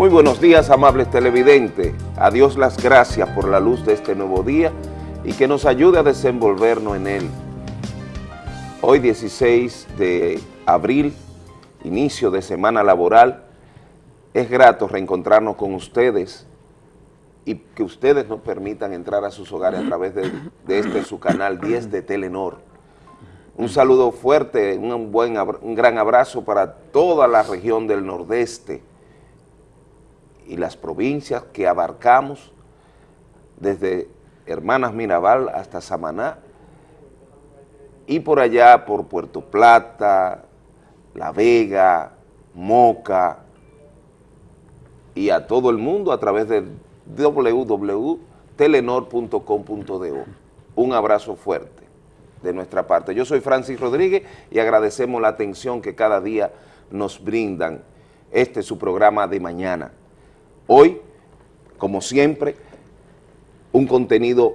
Muy buenos días, amables televidentes. A Dios las gracias por la luz de este nuevo día y que nos ayude a desenvolvernos en él. Hoy 16 de abril, inicio de semana laboral, es grato reencontrarnos con ustedes y que ustedes nos permitan entrar a sus hogares a través de, de este su canal 10 de Telenor. Un saludo fuerte, un, buen, un gran abrazo para toda la región del Nordeste, y las provincias que abarcamos desde Hermanas Mirabal hasta Samaná y por allá por Puerto Plata, La Vega, Moca y a todo el mundo a través de www.telenor.com.do. Un abrazo fuerte de nuestra parte. Yo soy Francis Rodríguez y agradecemos la atención que cada día nos brindan. Este es su programa de mañana. Hoy, como siempre, un contenido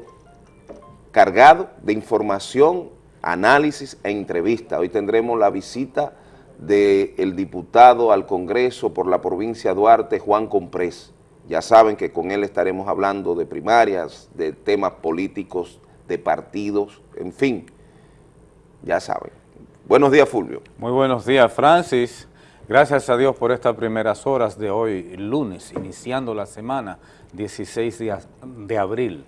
cargado de información, análisis e entrevista. Hoy tendremos la visita del diputado al Congreso por la provincia de Duarte, Juan Comprés. Ya saben que con él estaremos hablando de primarias, de temas políticos, de partidos, en fin, ya saben. Buenos días, Fulvio. Muy buenos días, Francis. Gracias a Dios por estas primeras horas de hoy, lunes, iniciando la semana, 16 días de abril.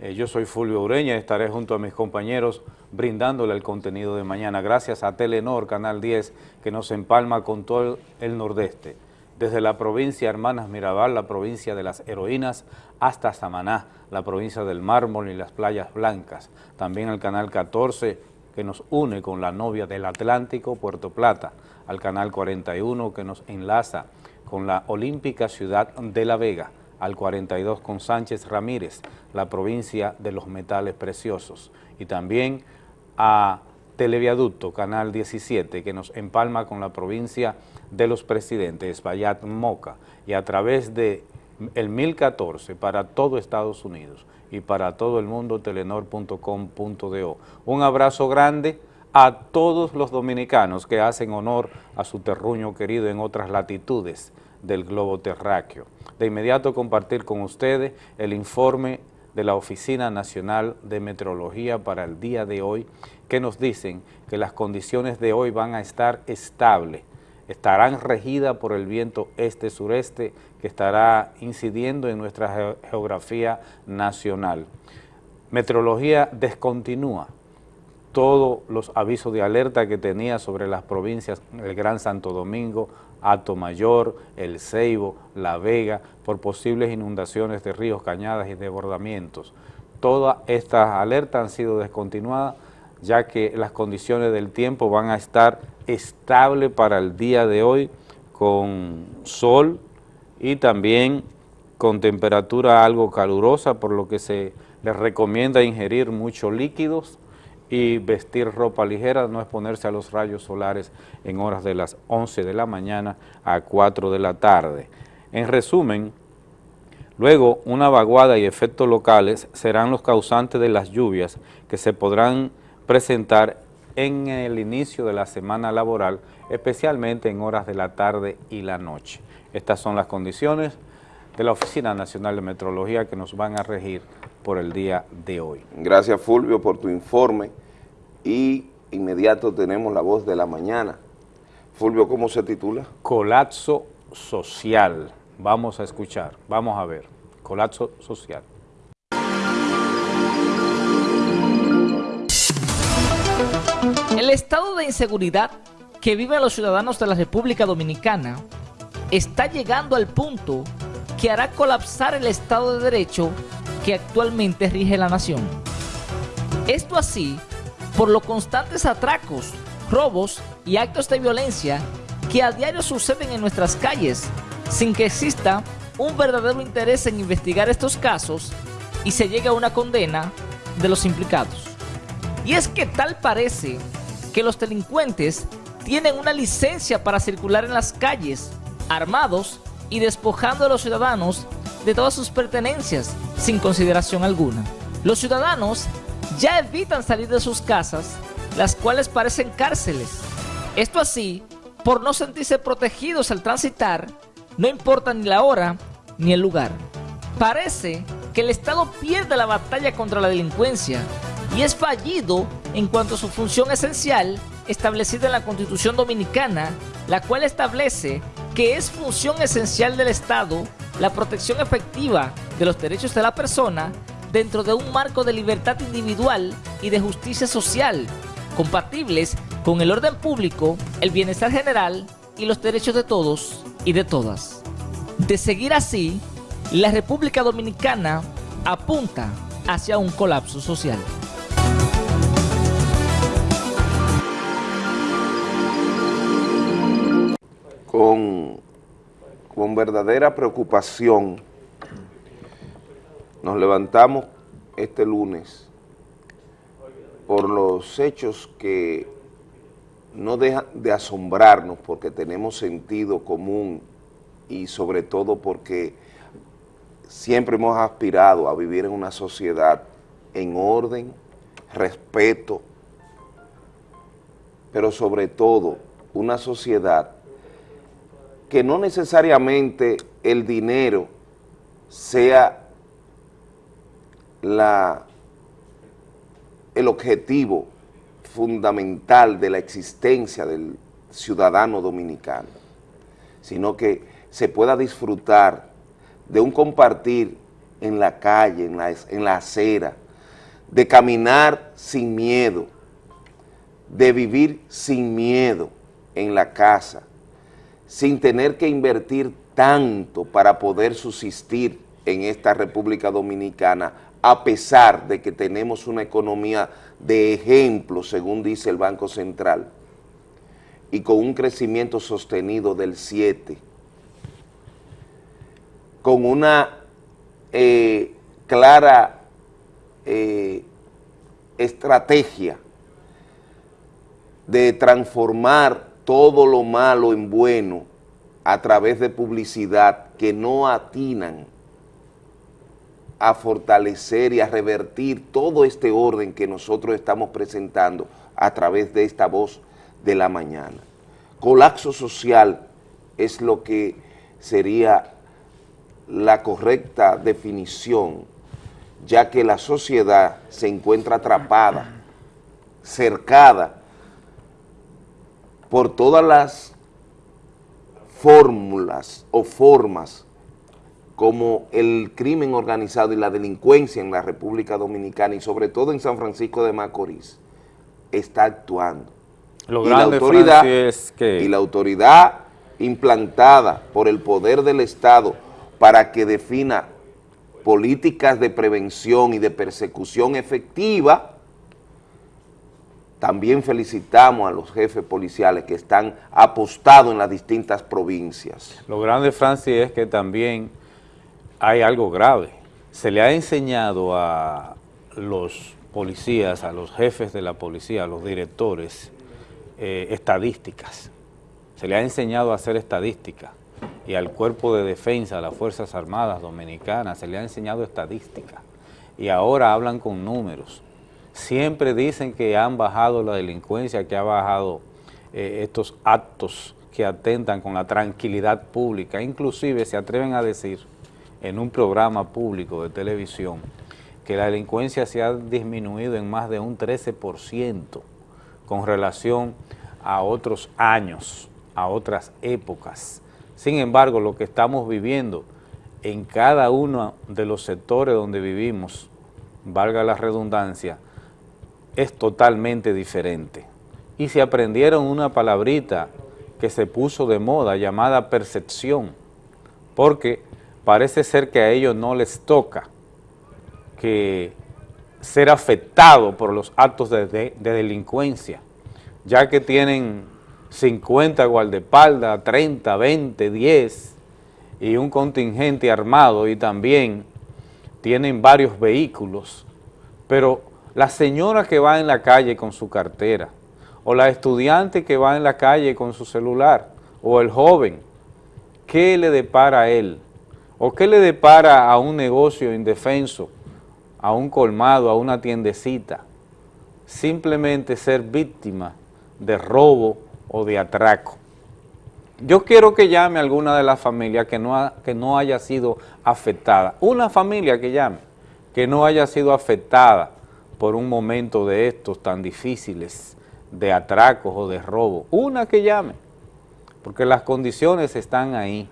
Eh, yo soy Fulvio Ureña y estaré junto a mis compañeros brindándole el contenido de mañana. Gracias a Telenor, Canal 10, que nos empalma con todo el nordeste. Desde la provincia Hermanas Mirabal, la provincia de las heroínas, hasta Samaná, la provincia del mármol y las playas blancas. También el Canal 14, que nos une con la novia del Atlántico, Puerto Plata al Canal 41 que nos enlaza con la olímpica ciudad de La Vega, al 42 con Sánchez Ramírez, la provincia de los metales preciosos, y también a Televiaducto, Canal 17, que nos empalma con la provincia de los presidentes, Bayat Moca, y a través de el 1014 para todo Estados Unidos y para todo el mundo, telenor.com.do. Un abrazo grande a todos los dominicanos que hacen honor a su terruño querido en otras latitudes del globo terráqueo. De inmediato compartir con ustedes el informe de la Oficina Nacional de Meteorología para el día de hoy, que nos dicen que las condiciones de hoy van a estar estables, estarán regidas por el viento este-sureste que estará incidiendo en nuestra geografía nacional. Meteorología descontinúa todos los avisos de alerta que tenía sobre las provincias, el Gran Santo Domingo, Ato Mayor, El Ceibo, La Vega, por posibles inundaciones de ríos, cañadas y desbordamientos. Todas estas alertas han sido descontinuadas ya que las condiciones del tiempo van a estar estables para el día de hoy con sol y también con temperatura algo calurosa, por lo que se les recomienda ingerir muchos líquidos, y vestir ropa ligera, no exponerse a los rayos solares en horas de las 11 de la mañana a 4 de la tarde. En resumen, luego una vaguada y efectos locales serán los causantes de las lluvias que se podrán presentar en el inicio de la semana laboral, especialmente en horas de la tarde y la noche. Estas son las condiciones de la Oficina Nacional de Metrología que nos van a regir por el día de hoy. Gracias Fulvio por tu informe y inmediato tenemos la voz de la mañana. Fulvio, ¿cómo se titula? Colapso social. Vamos a escuchar, vamos a ver. Colapso social. El estado de inseguridad que viven los ciudadanos de la República Dominicana está llegando al punto que hará colapsar el Estado de Derecho que actualmente rige la nación. Esto así por los constantes atracos, robos y actos de violencia que a diario suceden en nuestras calles, sin que exista un verdadero interés en investigar estos casos y se llegue a una condena de los implicados. Y es que tal parece que los delincuentes tienen una licencia para circular en las calles, armados y despojando a los ciudadanos de todas sus pertenencias sin consideración alguna. Los ciudadanos ya evitan salir de sus casas, las cuales parecen cárceles. Esto así, por no sentirse protegidos al transitar no importa ni la hora ni el lugar. Parece que el Estado pierde la batalla contra la delincuencia y es fallido en cuanto a su función esencial establecida en la Constitución Dominicana, la cual establece que es función esencial del Estado la protección efectiva de los derechos de la persona dentro de un marco de libertad individual y de justicia social, compatibles con el orden público, el bienestar general y los derechos de todos y de todas. De seguir así, la República Dominicana apunta hacia un colapso social. Con, con verdadera preocupación nos levantamos este lunes por los hechos que no dejan de asombrarnos porque tenemos sentido común y sobre todo porque siempre hemos aspirado a vivir en una sociedad en orden, respeto, pero sobre todo una sociedad que no necesariamente el dinero sea la, el objetivo fundamental de la existencia del ciudadano dominicano, sino que se pueda disfrutar de un compartir en la calle, en la, en la acera, de caminar sin miedo, de vivir sin miedo en la casa, sin tener que invertir tanto para poder subsistir en esta República Dominicana, a pesar de que tenemos una economía de ejemplo, según dice el Banco Central, y con un crecimiento sostenido del 7%, con una eh, clara eh, estrategia de transformar todo lo malo en bueno a través de publicidad que no atinan a fortalecer y a revertir todo este orden que nosotros estamos presentando a través de esta voz de la mañana. Colapso social es lo que sería la correcta definición, ya que la sociedad se encuentra atrapada, cercada por todas las fórmulas o formas como el crimen organizado y la delincuencia en la República Dominicana y sobre todo en San Francisco de Macorís está actuando. Lo y, la autoridad, es que... y la autoridad implantada por el poder del Estado para que defina políticas de prevención y de persecución efectiva, también felicitamos a los jefes policiales que están apostados en las distintas provincias. Lo grande, Francis, es que también hay algo grave. Se le ha enseñado a los policías, a los jefes de la policía, a los directores, eh, estadísticas. Se le ha enseñado a hacer estadísticas y al Cuerpo de Defensa, a las Fuerzas Armadas Dominicanas, se le ha enseñado estadística y ahora hablan con números. Siempre dicen que han bajado la delincuencia, que ha bajado eh, estos actos que atentan con la tranquilidad pública, inclusive se atreven a decir en un programa público de televisión que la delincuencia se ha disminuido en más de un 13% con relación a otros años, a otras épocas. Sin embargo, lo que estamos viviendo en cada uno de los sectores donde vivimos, valga la redundancia, es totalmente diferente. Y se aprendieron una palabrita que se puso de moda llamada percepción, porque parece ser que a ellos no les toca que ser afectado por los actos de, de delincuencia, ya que tienen 50 guardaespaldas, 30, 20, 10 y un contingente armado y también tienen varios vehículos, pero la señora que va en la calle con su cartera o la estudiante que va en la calle con su celular o el joven, ¿qué le depara a él? ¿O qué le depara a un negocio indefenso, a un colmado, a una tiendecita? Simplemente ser víctima de robo o de atraco. Yo quiero que llame alguna de las familias que no, que no haya sido afectada. Una familia que llame, que no haya sido afectada por un momento de estos tan difíciles, de atracos o de robo. Una que llame, porque las condiciones están ahí.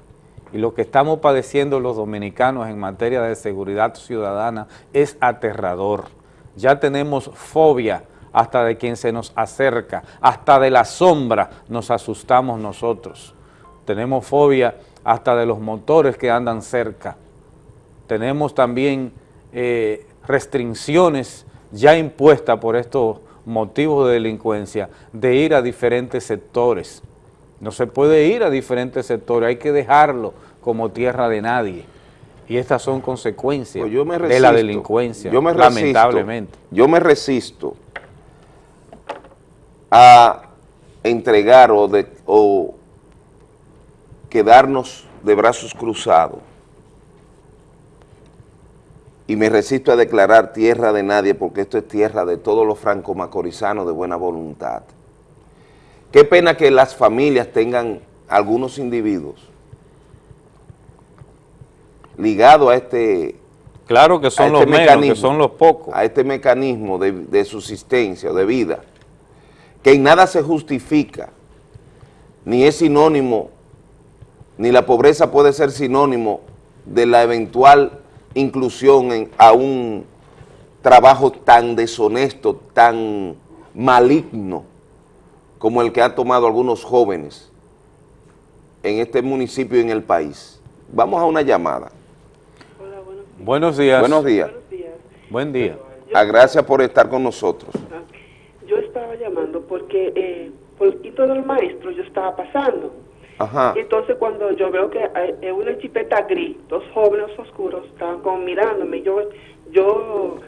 Y lo que estamos padeciendo los dominicanos en materia de seguridad ciudadana es aterrador. Ya tenemos fobia hasta de quien se nos acerca, hasta de la sombra nos asustamos nosotros. Tenemos fobia hasta de los motores que andan cerca. Tenemos también eh, restricciones ya impuestas por estos motivos de delincuencia de ir a diferentes sectores. No se puede ir a diferentes sectores, hay que dejarlo como tierra de nadie. Y estas son consecuencias pues de la delincuencia, yo me lamentablemente. Yo me resisto a entregar o, de, o quedarnos de brazos cruzados y me resisto a declarar tierra de nadie porque esto es tierra de todos los franco-macorizanos de buena voluntad. Qué pena que las familias tengan algunos individuos ligados a este Claro que son este los menos, que son los pocos. A este mecanismo de, de subsistencia o de vida que en nada se justifica, ni es sinónimo, ni la pobreza puede ser sinónimo de la eventual inclusión en, a un trabajo tan deshonesto, tan maligno, como el que han tomado algunos jóvenes en este municipio y en el país. Vamos a una llamada. Hola, buenos días. Buenos días. Buenos días. Buen día. Ah, gracias por estar con nosotros estaba llamando porque eh, por el quito del maestro yo estaba pasando. Ajá. Y entonces cuando yo veo que hay una chipeta gris, dos jóvenes oscuros estaban como mirándome, yo, yo,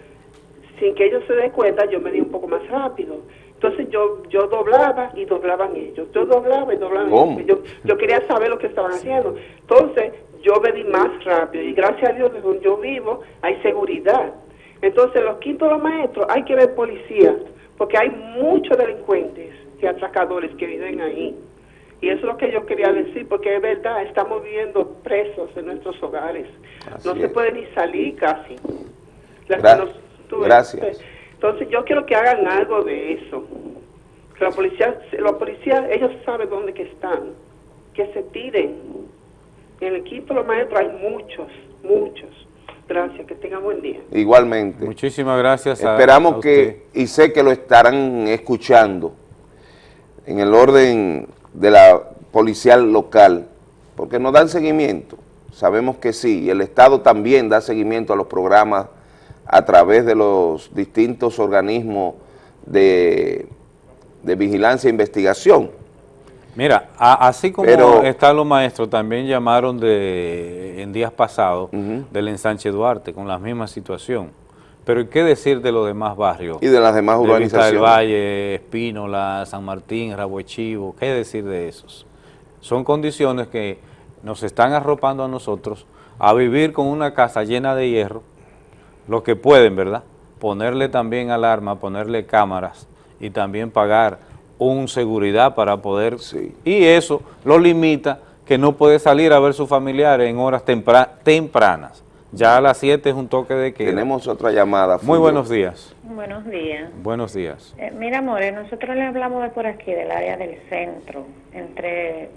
sin que ellos se den cuenta, yo me di un poco más rápido. Entonces yo yo doblaba y doblaban ellos. Yo doblaba y doblaban ellos. Yo, yo quería saber lo que estaban haciendo. Entonces yo di más rápido y gracias a Dios donde yo vivo hay seguridad. Entonces los quintos los maestros hay que ver policía porque hay muchos delincuentes y atracadores que viven ahí. Y eso es lo que yo quería decir, porque es verdad, estamos viviendo presos en nuestros hogares. no se puede ni salir casi. Gracias. Entonces yo quiero que hagan algo de eso. Que la policía, la policía, ellos saben dónde que están. Que se tiren. En el equipo de los maestros hay muchos, muchos. Gracias, que tenga buen día. Igualmente. Muchísimas gracias. Esperamos que, y sé que lo estarán escuchando en el orden de la policial local, porque nos dan seguimiento. Sabemos que sí, y el Estado también da seguimiento a los programas a través de los distintos organismos de, de vigilancia e investigación Mira, así como están los maestros, también llamaron de en días pasados del ensanche Duarte con la misma situación. Pero ¿qué decir de los demás barrios? Y de las demás urbanizaciones. del Valle, Espínola, San Martín, Rabuechivo, ¿qué decir de esos? Son condiciones que nos están arropando a nosotros a vivir con una casa llena de hierro, lo que pueden, ¿verdad? Ponerle también alarma, ponerle cámaras y también pagar un seguridad para poder... Y eso lo limita que no puede salir a ver sus familiares en horas tempranas. Ya a las 7 es un toque de que Tenemos otra llamada. Muy buenos días. Buenos días. Buenos días. Eh, mira, More, nosotros le hablamos de por aquí, del área del centro, entre,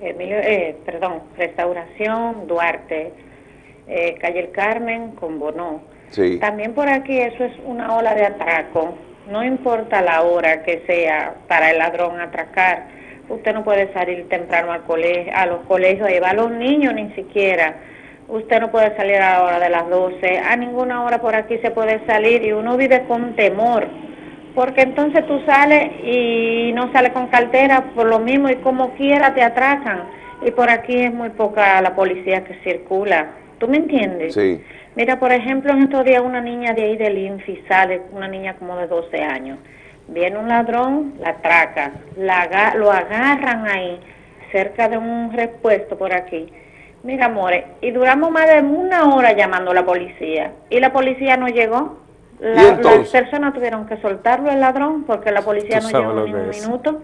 eh, perdón, Restauración, Duarte, eh, Calle El Carmen con Bonó. Sí. También por aquí eso es una ola de atraco no importa la hora que sea para el ladrón atracar, usted no puede salir temprano al colegio, a los colegios, llevar a los niños ni siquiera. Usted no puede salir a la hora de las 12, a ninguna hora por aquí se puede salir y uno vive con temor, porque entonces tú sales y no sales con cartera por lo mismo y como quiera te atracan. Y por aquí es muy poca la policía que circula. ¿Tú me entiendes? Sí. Mira, por ejemplo, en estos días una niña de ahí del INFI sale, una niña como de 12 años. Viene un ladrón, la atraca, la, lo agarran ahí, cerca de un repuesto por aquí. Mira, amores, y duramos más de una hora llamando a la policía. Y la policía no llegó. las personas tuvieron que soltarlo el ladrón porque la policía no llegó ni un minuto.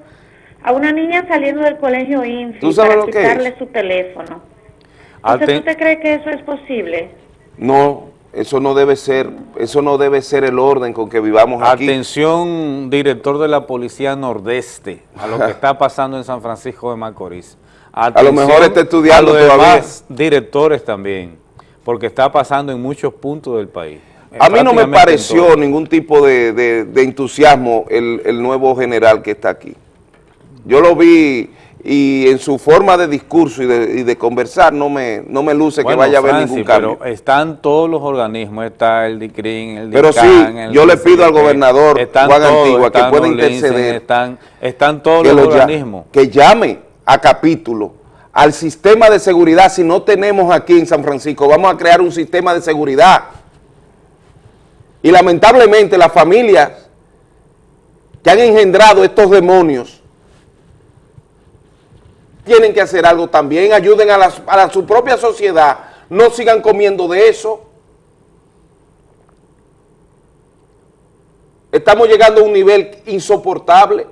a una niña saliendo del colegio INFI ¿Tú para quitarle su teléfono. Aten- ¿Usted, ¿Usted cree que eso es posible? No, eso no debe ser, eso no debe ser el orden con que vivamos aquí. Atención, director de la Policía Nordeste, a lo que está pasando en San Francisco de Macorís. lo mejor está estudiando a los todavía. demás directores también, porque está pasando en muchos puntos del país. A mí no me pareció ningún tipo de, de- de entusiasmo el, el nuevo general que está aquí. Yo lo vi y en su forma de discurso y de, y de conversar no me, no me luce Bueno, que vaya a haber Francis, ningún cambio. Pero están todos los organismos, está el DICRIN, el Pero sí, DICAN, el yo le pido al gobernador están Juan todos, Antigua que pueda interceder. Están, están todos los ya- organismos. que llame a capítulo al sistema de seguridad. Si no tenemos aquí en San Francisco, vamos a crear un sistema de seguridad. Y lamentablemente las familias que han engendrado estos demonios tienen que hacer algo también, ayuden a, las- a la- su propia sociedad, no sigan comiendo de eso. Estamos llegando a un nivel insoportable.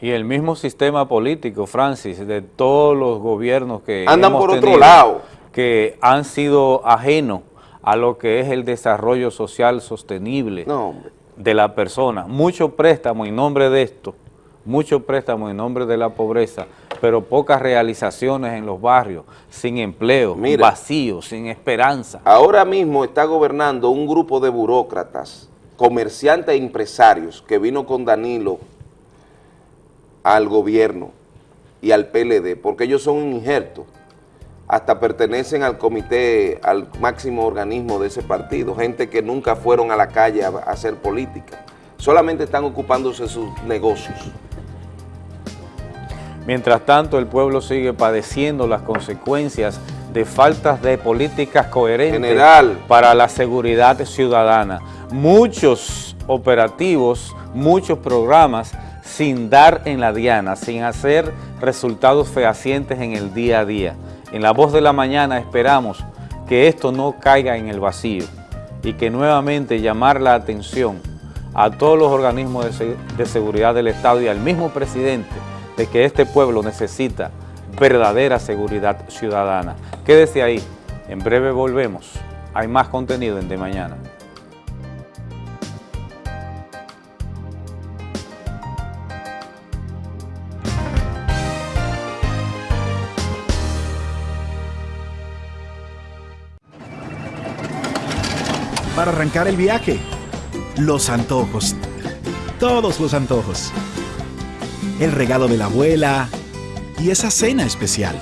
Y el mismo sistema político, Francis, de todos los gobiernos que Andan hemos por otro tenido, lado. que han sido ajenos a lo que es el desarrollo social sostenible No, de la persona. Mucho préstamo en nombre de esto, mucho préstamo en nombre de la pobreza, pero pocas realizaciones en los barrios, sin empleo, Mira. vacío, sin esperanza. Ahora mismo está gobernando un grupo de burócratas, comerciantes e empresarios que vino con Danilo al gobierno y al PLD, porque ellos son un injerto, hasta pertenecen al comité, al máximo organismo de ese partido, gente que nunca fueron a la calle a, a hacer política, solamente están ocupándose de sus negocios. Mientras tanto, el pueblo sigue padeciendo las consecuencias de faltas de políticas coherentes General. para la seguridad ciudadana. Muchos operativos, muchos programas sin dar en la diana, sin hacer resultados fehacientes en el día a día. En la voz de la mañana esperamos que esto no caiga en el vacío y que nuevamente llamar la atención a todos los organismos de, se- de seguridad del Estado y al mismo presidente de que este pueblo necesita verdadera seguridad ciudadana. Quédese ahí, en breve volvemos. Hay más contenido en De Mañana. para arrancar el viaje. Los antojos. Todos los antojos. El regalo de la abuela y esa cena especial.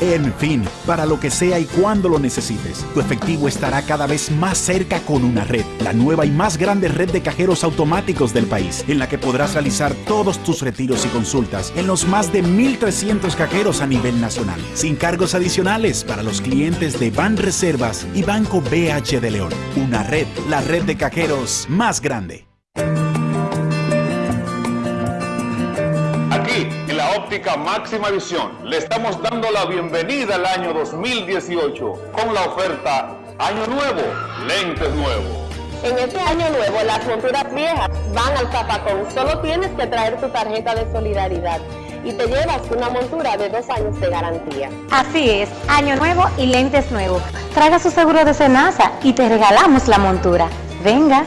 En fin, para lo que sea y cuando lo necesites, tu efectivo estará cada vez más cerca con una red, la nueva y más grande red de cajeros automáticos del país, en la que podrás realizar todos tus retiros y consultas en los más de 1.300 cajeros a nivel nacional, sin cargos adicionales para los clientes de Ban Reservas y Banco BH de León. Una red, la red de cajeros más grande. Óptica máxima visión, le estamos dando la bienvenida al año 2018 con la oferta Año Nuevo, lentes nuevos. En este año nuevo, las monturas viejas van al zapacón. Solo tienes que traer tu tarjeta de solidaridad y te llevas una montura de dos años de garantía. Así es, año nuevo y lentes nuevos. Traiga su seguro de cenaza y te regalamos la montura. Venga.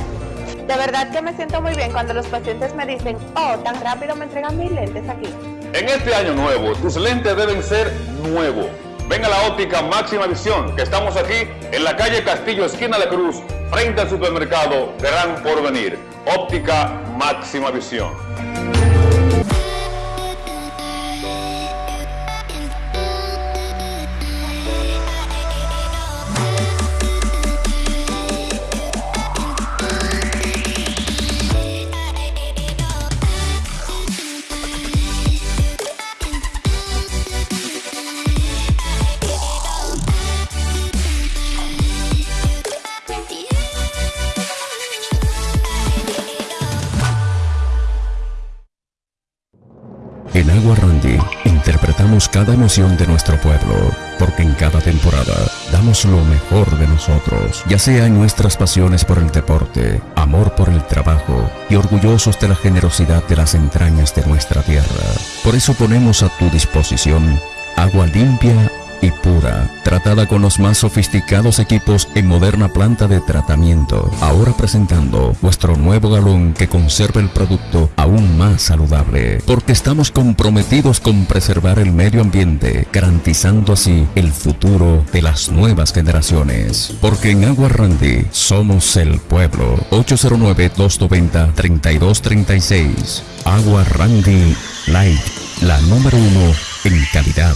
De verdad que me siento muy bien cuando los pacientes me dicen, oh, tan rápido me entregan mis lentes aquí. En este año nuevo, tus lentes deben ser nuevos. Ven a la óptica máxima visión, que estamos aquí en la calle Castillo, esquina de Cruz, frente al supermercado Gran Porvenir. Óptica máxima visión. Cada emoción de nuestro pueblo, porque en cada temporada damos lo mejor de nosotros, ya sea en nuestras pasiones por el deporte, amor por el trabajo y orgullosos de la generosidad de las entrañas de nuestra tierra. Por eso ponemos a tu disposición agua limpia y pura, tratada con los más sofisticados equipos en moderna planta de tratamiento. Ahora presentando nuestro nuevo galón que conserva el producto aún más saludable, porque estamos comprometidos con preservar el medio ambiente, garantizando así el futuro de las nuevas generaciones. Porque en Agua Randy somos el pueblo. 809-290-3236. Agua Randy Light, la número uno en calidad.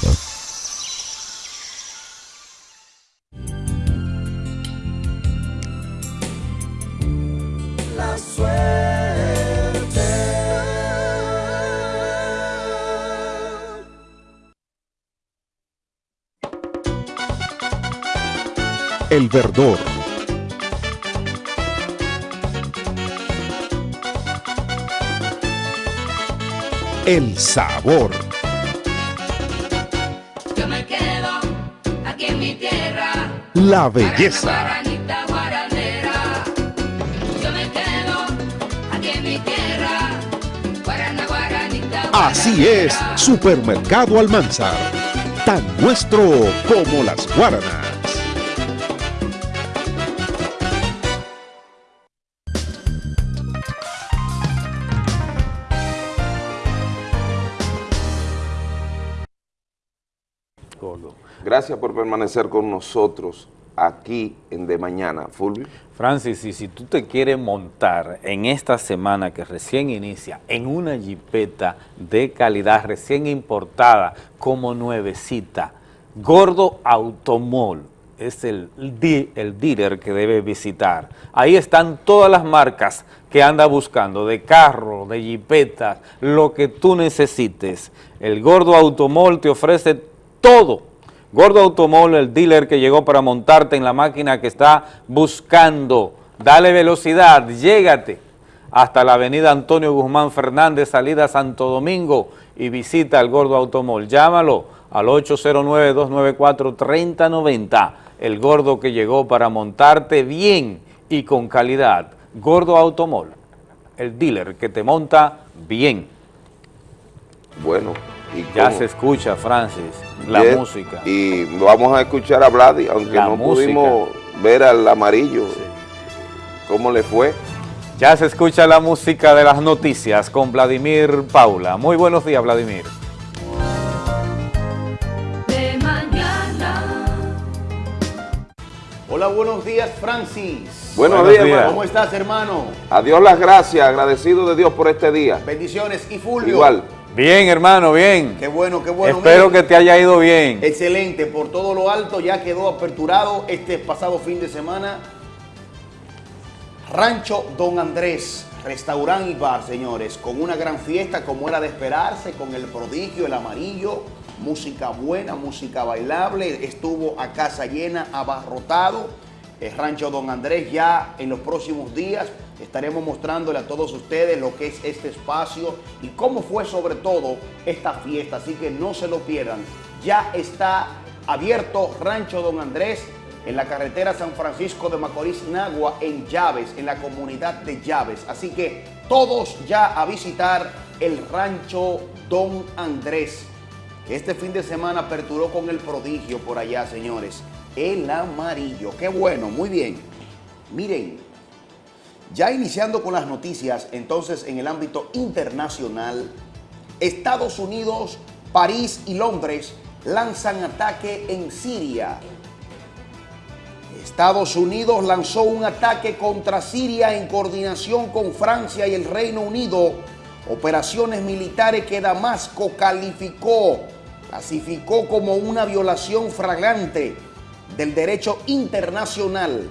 El verdor. El sabor. Yo me quedo aquí en mi tierra. La belleza. Así es, Supermercado Almanzar. Tan nuestro como las guaranas. Gracias por permanecer con nosotros aquí en De Mañana. Fulvio. Francis, y si tú te quieres montar en esta semana que recién inicia en una jipeta de calidad recién importada como nuevecita, Gordo Automol es el, el dealer que debe visitar. Ahí están todas las marcas que anda buscando, de carro, de jipeta, lo que tú necesites. El Gordo Automol te ofrece todo Gordo Automol, el dealer que llegó para montarte en la máquina que está buscando. Dale velocidad, llégate hasta la avenida Antonio Guzmán Fernández, salida Santo Domingo y visita al Gordo Automol. Llámalo al 809-294-3090. El gordo que llegó para montarte bien y con calidad. Gordo Automol, el dealer que te monta bien. Bueno, y Ya cómo- se escucha, Francis, la música. Y vamos a escuchar a Vladi, aunque La no música. pudimos ver al amarillo. ¿Cómo le fue? Ya se escucha la música de las noticias con Vladimir Paula. Muy buenos días, Vladimir. De mañana. Hola, buenos días, Francis. Buenos Buenos días, días. hermano. ¿Cómo estás, hermano? A Dios las gracias, agradecido de Dios por este día. Bendiciones. Y Fulvio. Igual. Bien, hermano, bien. Qué bueno, qué bueno. Espero que te haya ido bien. Excelente, por todo lo alto ya quedó aperturado este pasado fin de semana. Rancho Don Andrés, restaurante y bar, señores, con una gran fiesta como era de esperarse, con el prodigio, el amarillo, música buena, música bailable, estuvo a casa llena, abarrotado. El Rancho Don Andrés ya en los próximos días estaremos mostrándole a todos ustedes lo que es este espacio y cómo fue sobre todo esta fiesta, así que no se lo pierdan. Ya está abierto Rancho Don Andrés en la carretera San Francisco de Macorís, Nagua, en Llaves, en la comunidad de Llaves. Así que todos ya a visitar el Rancho Don Andrés, este fin de semana aperturó con el prodigio por allá, señores. El amarillo, qué bueno, muy bien. Miren, ya iniciando con las noticias, entonces en el ámbito internacional, Estados Unidos, París y Londres lanzan ataque en Siria. Estados Unidos lanzó un ataque contra Siria en coordinación con Francia y el Reino Unido, operaciones militares que Damasco calificó, clasificó como una violación flagrante del derecho internacional.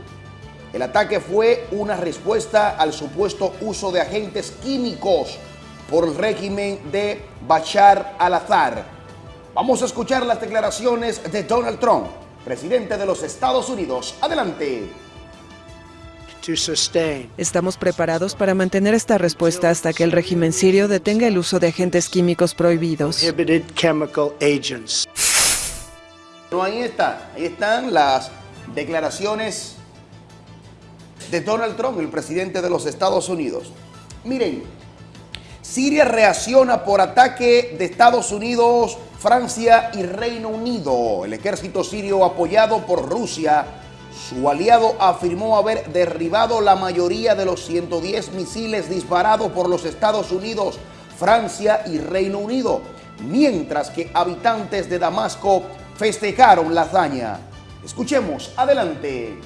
El ataque fue una respuesta al supuesto uso de agentes químicos por el régimen de Bashar al-Assad. Vamos a escuchar las declaraciones de Donald Trump, presidente de los Estados Unidos. Adelante. Estamos preparados para mantener esta respuesta hasta que el régimen sirio detenga el uso de agentes químicos prohibidos. Ahí está, ahí están las declaraciones de Donald Trump, el presidente de los Estados Unidos. Miren, Siria reacciona por ataque de Estados Unidos, Francia y Reino Unido. El ejército sirio apoyado por Rusia, su aliado afirmó haber derribado la mayoría de los 110 misiles disparados por los Estados Unidos, Francia y Reino Unido, mientras que habitantes de Damasco festejaron la hazaña. Escuchemos, adelante.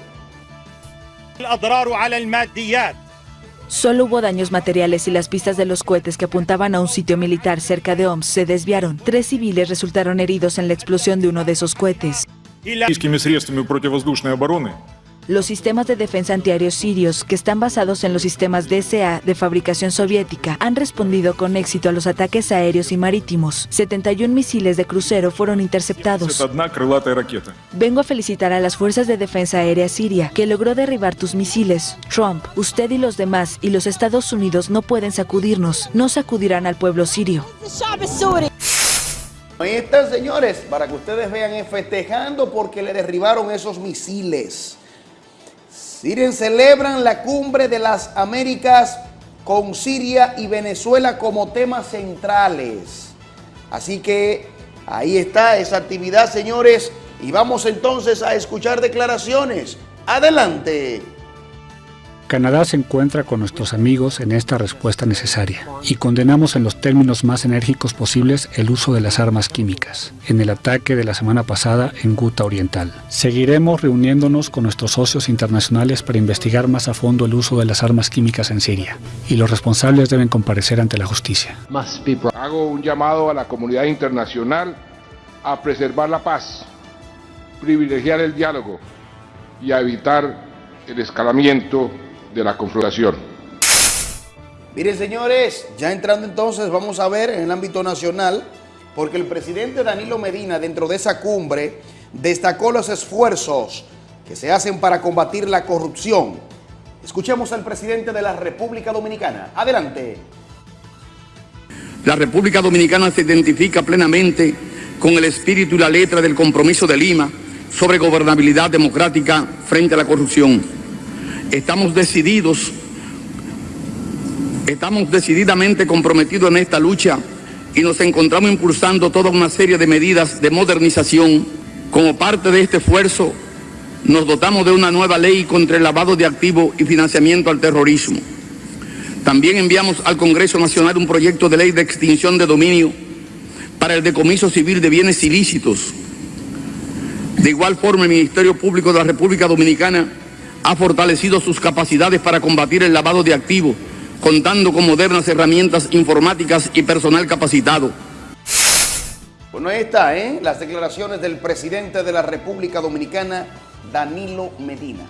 Solo hubo daños materiales y las pistas de los cohetes que apuntaban a un sitio militar cerca de Homs se desviaron. Tres civiles resultaron heridos en la explosión de uno de esos cohetes. Los sistemas de defensa antiaéreos sirios, que están basados en los sistemas DSA de fabricación soviética, han respondido con éxito a los ataques aéreos y marítimos. 71 misiles de crucero fueron interceptados. Vengo a felicitar a las Fuerzas de Defensa Aérea Siria, que logró derribar tus misiles. Trump, usted y los demás y los Estados Unidos no pueden sacudirnos, no sacudirán al pueblo sirio. Ahí están, señores, para que ustedes vean, eh, festejando porque le derribaron esos misiles. Siria celebran la cumbre de las Américas con Siria y Venezuela como temas centrales. Así que ahí está esa actividad, señores. Y vamos entonces a escuchar declaraciones. Adelante. Canadá se encuentra con nuestros amigos en esta respuesta necesaria y condenamos en los términos más enérgicos posibles el uso de las armas químicas en el ataque de la semana pasada en Guta Oriental. Seguiremos reuniéndonos con nuestros socios internacionales para investigar más a fondo el uso de las armas químicas en Siria y los responsables deben comparecer ante la justicia. Hago un llamado a la comunidad internacional a preservar la paz, privilegiar el diálogo y a evitar el escalamiento de la confrontación. Miren señores, ya entrando entonces vamos a ver en el ámbito nacional, porque el presidente Danilo Medina dentro de esa cumbre destacó los esfuerzos que se hacen para combatir la corrupción. Escuchemos al presidente de la República Dominicana. Adelante. La República Dominicana se identifica plenamente con el espíritu y la letra del compromiso de Lima sobre gobernabilidad democrática frente a la corrupción Estamos decididos, estamos decididamente comprometidos en esta lucha y nos encontramos impulsando toda una serie de medidas de modernización. Como parte de este esfuerzo, nos dotamos de una nueva ley contra el lavado de activos y financiamiento al terrorismo. También enviamos al Congreso Nacional un proyecto de ley de extinción de dominio para el decomiso civil de bienes ilícitos. De igual forma, el Ministerio Público de la República Dominicana ha fortalecido sus capacidades para combatir el lavado de activos, contando con modernas herramientas informáticas y personal capacitado. Bueno, ahí está, ¿eh? Las declaraciones del presidente de la República Dominicana, Danilo Medina.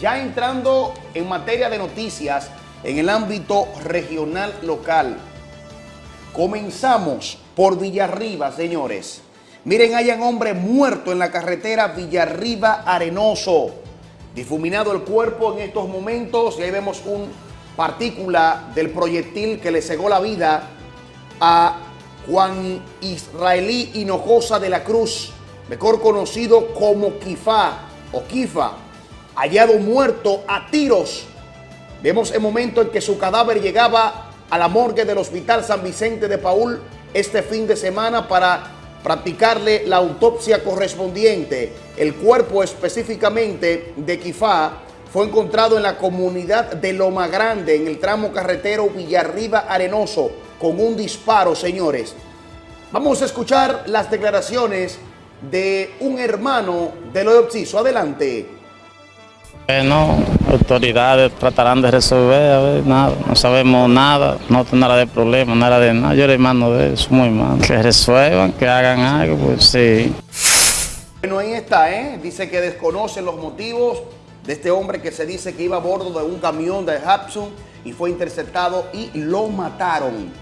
Ya entrando en materia de noticias en el ámbito regional local. Comenzamos por Villarriba, señores. Miren, hay un hombre muerto en la carretera Villarriba Arenoso difuminado el cuerpo en estos momentos y ahí vemos un partícula del proyectil que le cegó la vida a Juan Israelí Hinojosa de la Cruz, mejor conocido como Kifa o Kifa, hallado muerto a tiros. Vemos el momento en que su cadáver llegaba a la morgue del Hospital San Vicente de Paul este fin de semana para practicarle la autopsia correspondiente. El cuerpo específicamente de Kifá fue encontrado en la comunidad de Loma Grande, en el tramo carretero Villarriba Arenoso, con un disparo, señores. Vamos a escuchar las declaraciones de un hermano del Oxiso. Adelante. Bueno, autoridades tratarán de resolver, a ver, nada, no sabemos nada, no nada de problema, nada de nada. Yo era hermano de eso, muy mal. Que resuelvan, que hagan algo, pues sí. Bueno, ahí está, ¿eh? Dice que desconocen los motivos de este hombre que se dice que iba a bordo de un camión de Hudson y fue interceptado y lo mataron.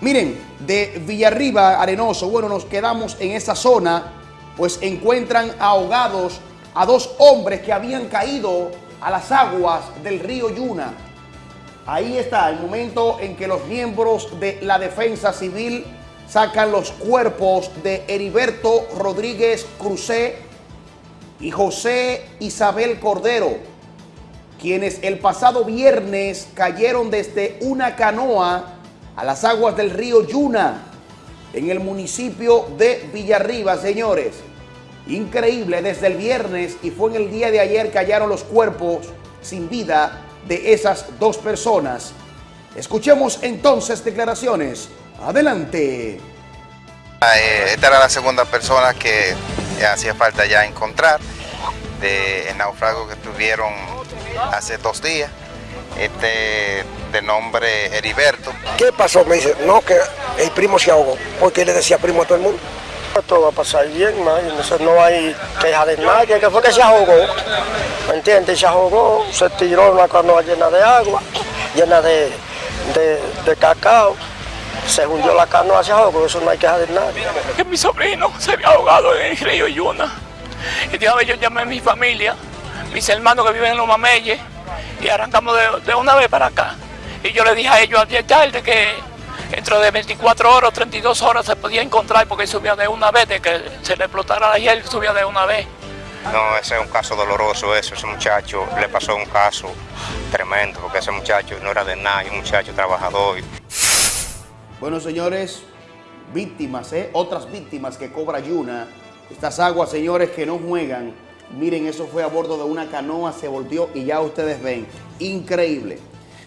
Miren, de Villarriba, Arenoso, bueno, nos quedamos en esa zona, pues encuentran ahogados a dos hombres que habían caído a las aguas del río Yuna. Ahí está el momento en que los miembros de la defensa civil sacan los cuerpos de Heriberto Rodríguez Crucé y José Isabel Cordero, quienes el pasado viernes cayeron desde una canoa a las aguas del río Yuna, en el municipio de Villarriba, señores. Increíble, desde el viernes y fue en el día de ayer que hallaron los cuerpos sin vida de esas dos personas. Escuchemos entonces declaraciones. Adelante. Eh, esta era la segunda persona que hacía falta ya encontrar de el naufrago que tuvieron hace dos días. Este de nombre Heriberto. ¿Qué pasó? Me dice, no, que el primo se ahogó, porque le decía primo a todo el mundo. Esto va a pasar bien, no hay queja de nadie, que fue que se ahogó, ¿me entiendes? Se ahogó, se tiró una canoa llena de agua, llena de, de, cacao, se hundió la canoa, se ahogó, eso no hay queja de nadie. Que mi sobrino se había ahogado en el río Yuna, y de yo llamé a mi familia, mis hermanos que viven en los Mameyes, y arrancamos de, de una vez para acá. Y yo le dije a ellos ayer tarde que dentro de 24 horas, 32 horas se podía encontrar porque subía de una vez, de que se le explotara la hiel, subía de una vez. No, ese es un caso doloroso eso, ese muchacho le pasó un caso tremendo, porque ese muchacho no era de nadie, un muchacho trabajador. Bueno, señores, víctimas, ¿eh? otras víctimas que cobra Yuna. Estas aguas, señores, que no juegan. Miren, eso fue a bordo de una canoa, se volteó y ya ustedes ven. Increíble.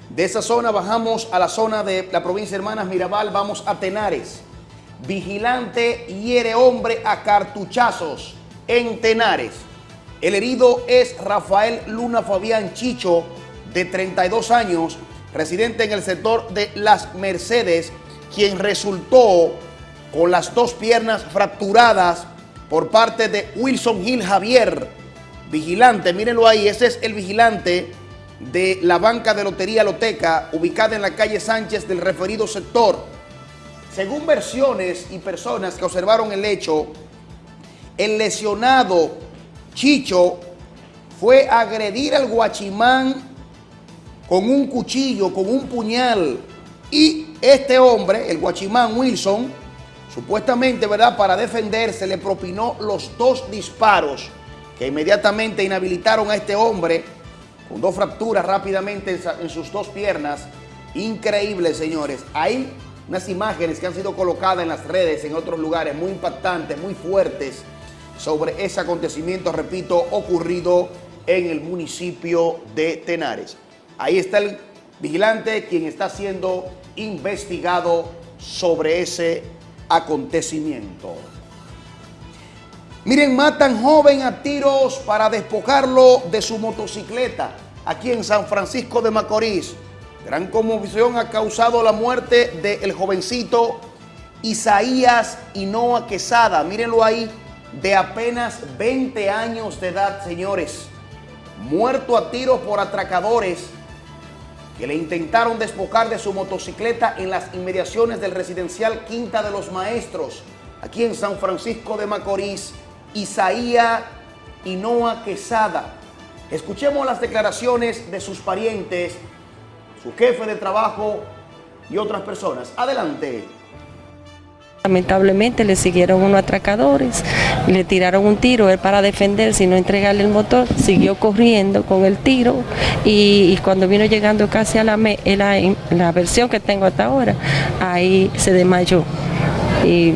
De esa zona bajamos a la zona de la provincia de Hermanas Mirabal, vamos a Tenares. Vigilante hiere hombre a cartuchazos en Tenares. El herido es Rafael Luna Fabián Chicho, de 32 años, residente en el sector de Las Mercedes, quien resultó con las dos piernas fracturadas por parte de Wilson Gil Javier. Vigilante, mírenlo ahí, ese es el vigilante de la banca de Lotería Loteca, ubicada en la calle Sánchez del referido sector. Según versiones y personas que observaron el hecho, el lesionado Chicho fue agredir al guachimán con un cuchillo, con un puñal. Y este hombre, el guachimán Wilson, supuestamente, ¿verdad?, para defenderse, le propinó los dos disparos que inmediatamente inhabilitaron a este hombre con dos fracturas rápidamente en sus dos piernas. Increíble, señores. Hay unas imágenes que han sido colocadas en las redes, en otros lugares, muy impactantes, muy fuertes, sobre ese acontecimiento, repito, ocurrido en el municipio de Tenares. Ahí está el vigilante, quien está siendo investigado sobre ese acontecimiento. Miren, matan joven a tiros para despojarlo de su motocicleta aquí en San Francisco de Macorís. Gran conmoción ha causado la muerte del jovencito Isaías Hinoa Quesada. Mírenlo ahí, de apenas 20 años de edad, señores. Muerto a tiros por atracadores que le intentaron despojar de su motocicleta en las inmediaciones del residencial Quinta de los Maestros, aquí en San Francisco de Macorís. Isaías Hinoa Quesada. Escuchemos las declaraciones de sus parientes, su jefe de trabajo y otras personas. Adelante. Lamentablemente le siguieron unos atracadores, le tiraron un tiro, él para defenderse y no entregarle el motor, siguió corriendo con el tiro y, cuando vino llegando casi a la, la, la versión que tengo hasta ahora, ahí se desmayó. Y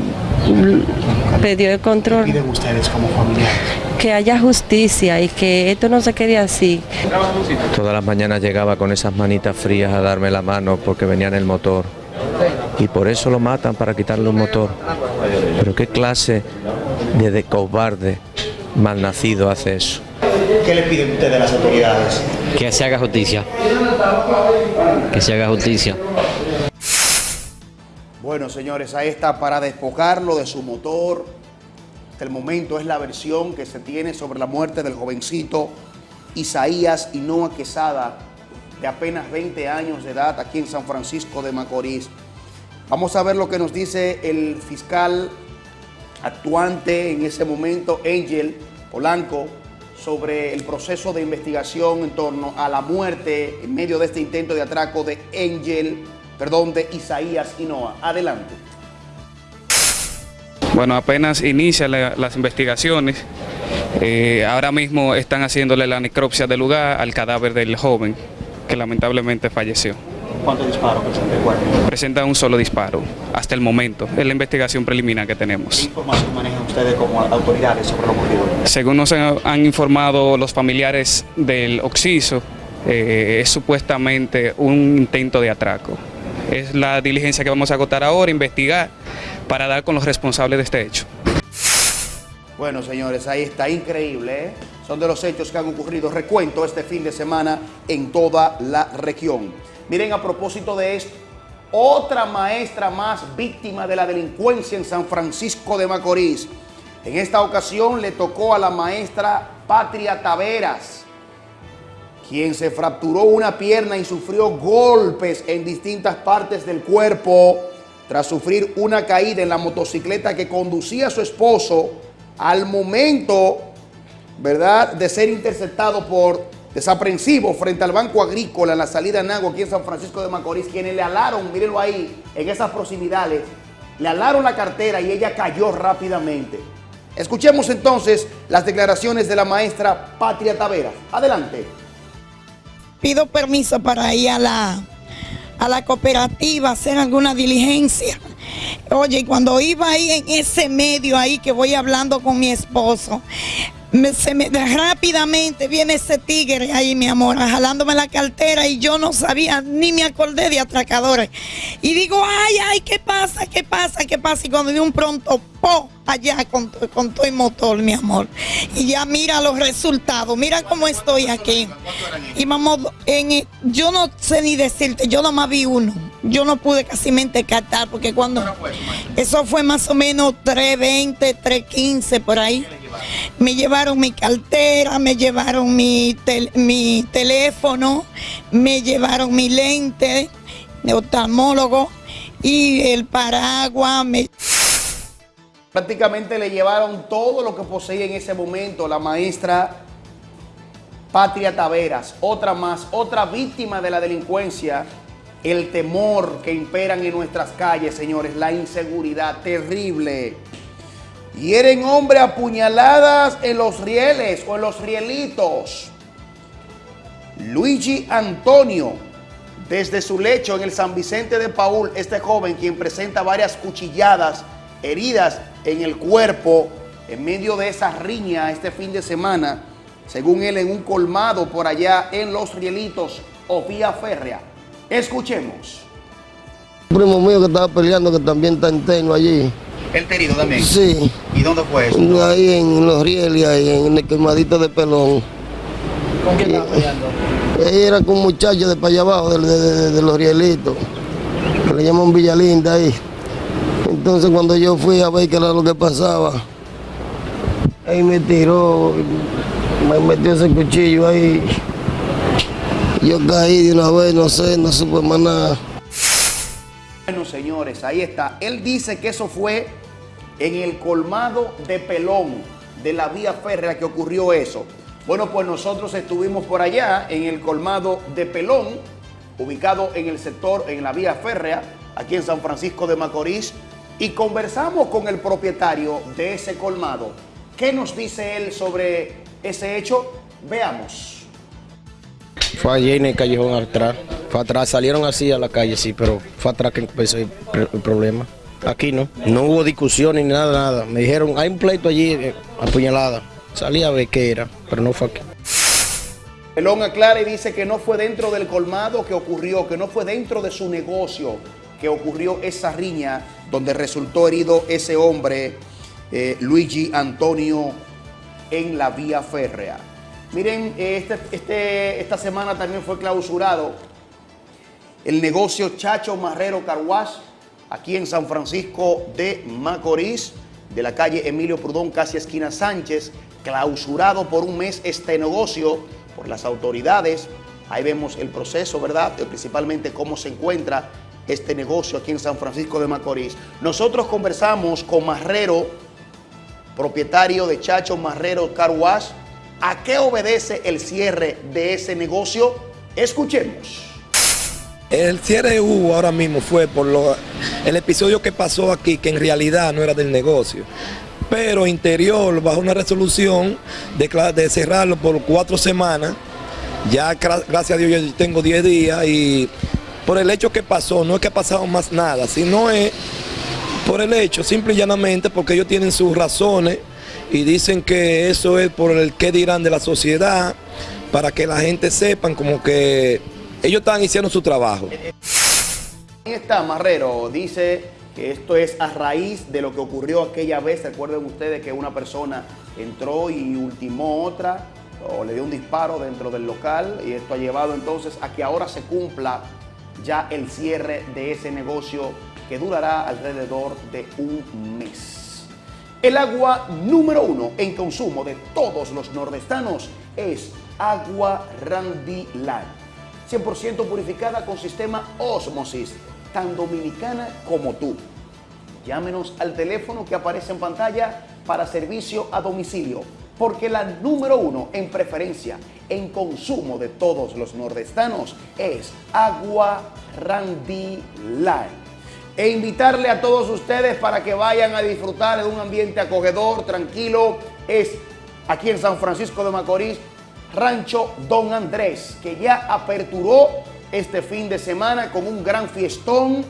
perdió el control. ¿Qué piden ustedes como familiares? Que haya justicia y que esto no se quede así. Todas las mañanas llegaba con esas manitas frías a darme la mano porque venía en el motor. Y por eso lo matan, para quitarle un motor. Pero qué clase de, de cobarde malnacido hace eso. ¿Qué le piden ustedes a las autoridades? Que se haga justicia. Que se haga justicia. Bueno, señores, ahí está para despojarlo de su motor. Hasta el momento es la versión que se tiene sobre la muerte del jovencito Isaías Hinoa Quesada, de apenas 20 años de edad, aquí en San Francisco de Macorís. Vamos a ver lo que nos dice el fiscal actuante en ese momento, Angel Polanco, sobre el proceso de investigación en torno a la muerte en medio de este intento de atraco de Angel, perdón, de Isaías Hinoa. Adelante. Bueno, apenas inician la- las investigaciones. Eh, ahora mismo están haciéndole la necropsia del lugar al cadáver del joven que lamentablemente falleció. ¿Cuántos disparos presenta el cuerpo? Presenta un solo disparo hasta el momento, es la investigación preliminar que ¿Qué tenemos. información manejan ustedes como autoridades sobre lo ocurrido? Según nos han han informado los familiares del Oxiso, eh, es supuestamente un intento de atraco. Es la diligencia que vamos a agotar ahora, investigar, para dar con los responsables de este hecho. Bueno, señores, ahí está, increíble. ¿eh? Son de los hechos que han ocurrido, recuento, este fin de semana en toda la región. Miren, a propósito de esto, otra maestra más víctima de la delincuencia en San Francisco de Macorís. En esta ocasión le tocó a la maestra Patria Taveras, quien se fracturó una pierna y sufrió golpes en distintas partes del cuerpo tras sufrir una caída en la motocicleta que conducía a su esposo al momento, ¿verdad?, de ser interceptado por desaprensivos frente al Banco Agrícola en la salida a Nago aquí en San Francisco de Macorís, quienes le alaron, mírenlo ahí, en esas proximidades, le alaron la cartera y ella cayó rápidamente. Escuchemos entonces las declaraciones de la maestra Patria Taveras. Adelante. Pido permiso para ir a la, a la cooperativa a hacer alguna diligencia. Oye, cuando iba ahí en ese medio ahí que voy hablando con mi esposo, me- se me- rápidamente viene ese tigre ahí, mi amor, jalándome la cartera y yo no sabía, ni me acordé de atracadores. Y digo, ay, ay, ¿qué pasa? ¿Qué pasa? ¿Qué pasa? Y cuando de un pronto, po, allá con, con todo el motor, mi amor. Y ya mira los resultados, mira cómo estoy aquí. Y vamos, en, yo no sé ni decirte, yo nomás vi uno. Yo no pude casi captar porque cuando... Eso fue más o menos 3.20, 3.15 por ahí. Me llevaron mi cartera, me llevaron mi, tel- mi teléfono, me llevaron mi lente de oftalmólogo y el paraguas. Me... Prácticamente le llevaron todo lo que poseía en ese momento la maestra Patria Taveras, otra más, otra víctima de la delincuencia, el temor que imperan en nuestras calles, señores, la inseguridad terrible. Hieren hombre a puñaladas en los rieles o en los rielitos. Luigi Antonio, desde su lecho en el San Vicente de Paul, este joven quien presenta varias cuchilladas, heridas en el cuerpo, en medio de esa riña este fin de semana, según él en un colmado por allá en Los Rielitos o vía férrea. Escuchemos. Un primo mío que estaba peleando que también está interno allí. ¿El herido también? Sí. ¿Y dónde fue eso? Ahí en los rieles, ahí en el quemadito de pelón. ¿Con quién estaba peleando? Era con un muchacho de para allá abajo, de, de- de- de los rielitos. Que le llaman Villalinda ahí. Entonces cuando yo fui a ver qué era lo que pasaba, ahí me tiró, me metió ese cuchillo ahí. Yo caí de una vez, no sé, no supe más nada. Bueno, señores, ahí está. Él dice que eso fue en el colmado de Pelón, de la vía férrea que ocurrió eso. Bueno, pues nosotros estuvimos por allá, en el colmado de Pelón, ubicado en el sector, en la vía férrea, aquí en San Francisco de Macorís, y conversamos con el propietario de ese colmado. ¿Qué nos dice él sobre ese hecho? Veamos. Fue allí en el callejón atrás. Fue atrás, salieron así a la calle, sí, pero fue atrás que empezó el, pr- el problema. Aquí no, no hubo discusión ni nada, nada. Me dijeron, hay un pleito allí, eh, apuñalada. Salí a ver qué era, pero no fue aquí. Pelón aclara y dice que no fue dentro del colmado que ocurrió, que no fue dentro de su negocio que ocurrió esa riña donde resultó herido ese hombre, eh, Luigi Antonio, en la vía férrea. Miren, eh, este, este- esta semana también fue clausurado el negocio Chacho Marrero Carwash, aquí en San Francisco de Macorís, de la calle Emilio Prudón, casi esquina Sánchez, clausurado por un mes este negocio por las autoridades. Ahí vemos el proceso, ¿verdad? Principalmente cómo se encuentra este negocio aquí en San Francisco de Macorís. Nosotros conversamos con Marrero, propietario de Chacho Marrero Car Wash, ¿A qué obedece el cierre de ese negocio? Escuchemos. El cierre hubo ahora mismo fue por lo, el episodio que pasó aquí, que en realidad no era del negocio. Pero Interior, bajo una resolución de, de cerrarlo por cuatro semanas, ya gra- gracias a Dios yo tengo 10 días y por el hecho que pasó, no es que ha pasado más nada, sino es por el hecho, simple y llanamente, porque ellos tienen sus razones y dicen que eso es por el qué dirán de la sociedad, para que la gente sepan como que ellos están haciendo su trabajo. Está Marrero, dice que esto es a raíz de lo que ocurrió aquella vez. Recuerden ustedes que una persona entró y ultimó otra o le dio un disparo dentro del local y esto ha llevado entonces a que ahora se cumpla ya el cierre de ese negocio que durará alrededor de un mes. El agua número uno en consumo de todos los nordestanos es agua Randy Line. 100% purificada con sistema Osmosis, tan dominicana como tú. Llámenos al teléfono que aparece en pantalla para servicio a domicilio, porque la número uno en preferencia en consumo de todos los nordestanos es Agua Randy Line. E invitarle a todos ustedes para que vayan a disfrutar de un ambiente acogedor, tranquilo, es aquí en San Francisco de Macorís, Rancho Don Andrés, que ya aperturó este fin de semana con un gran fiestón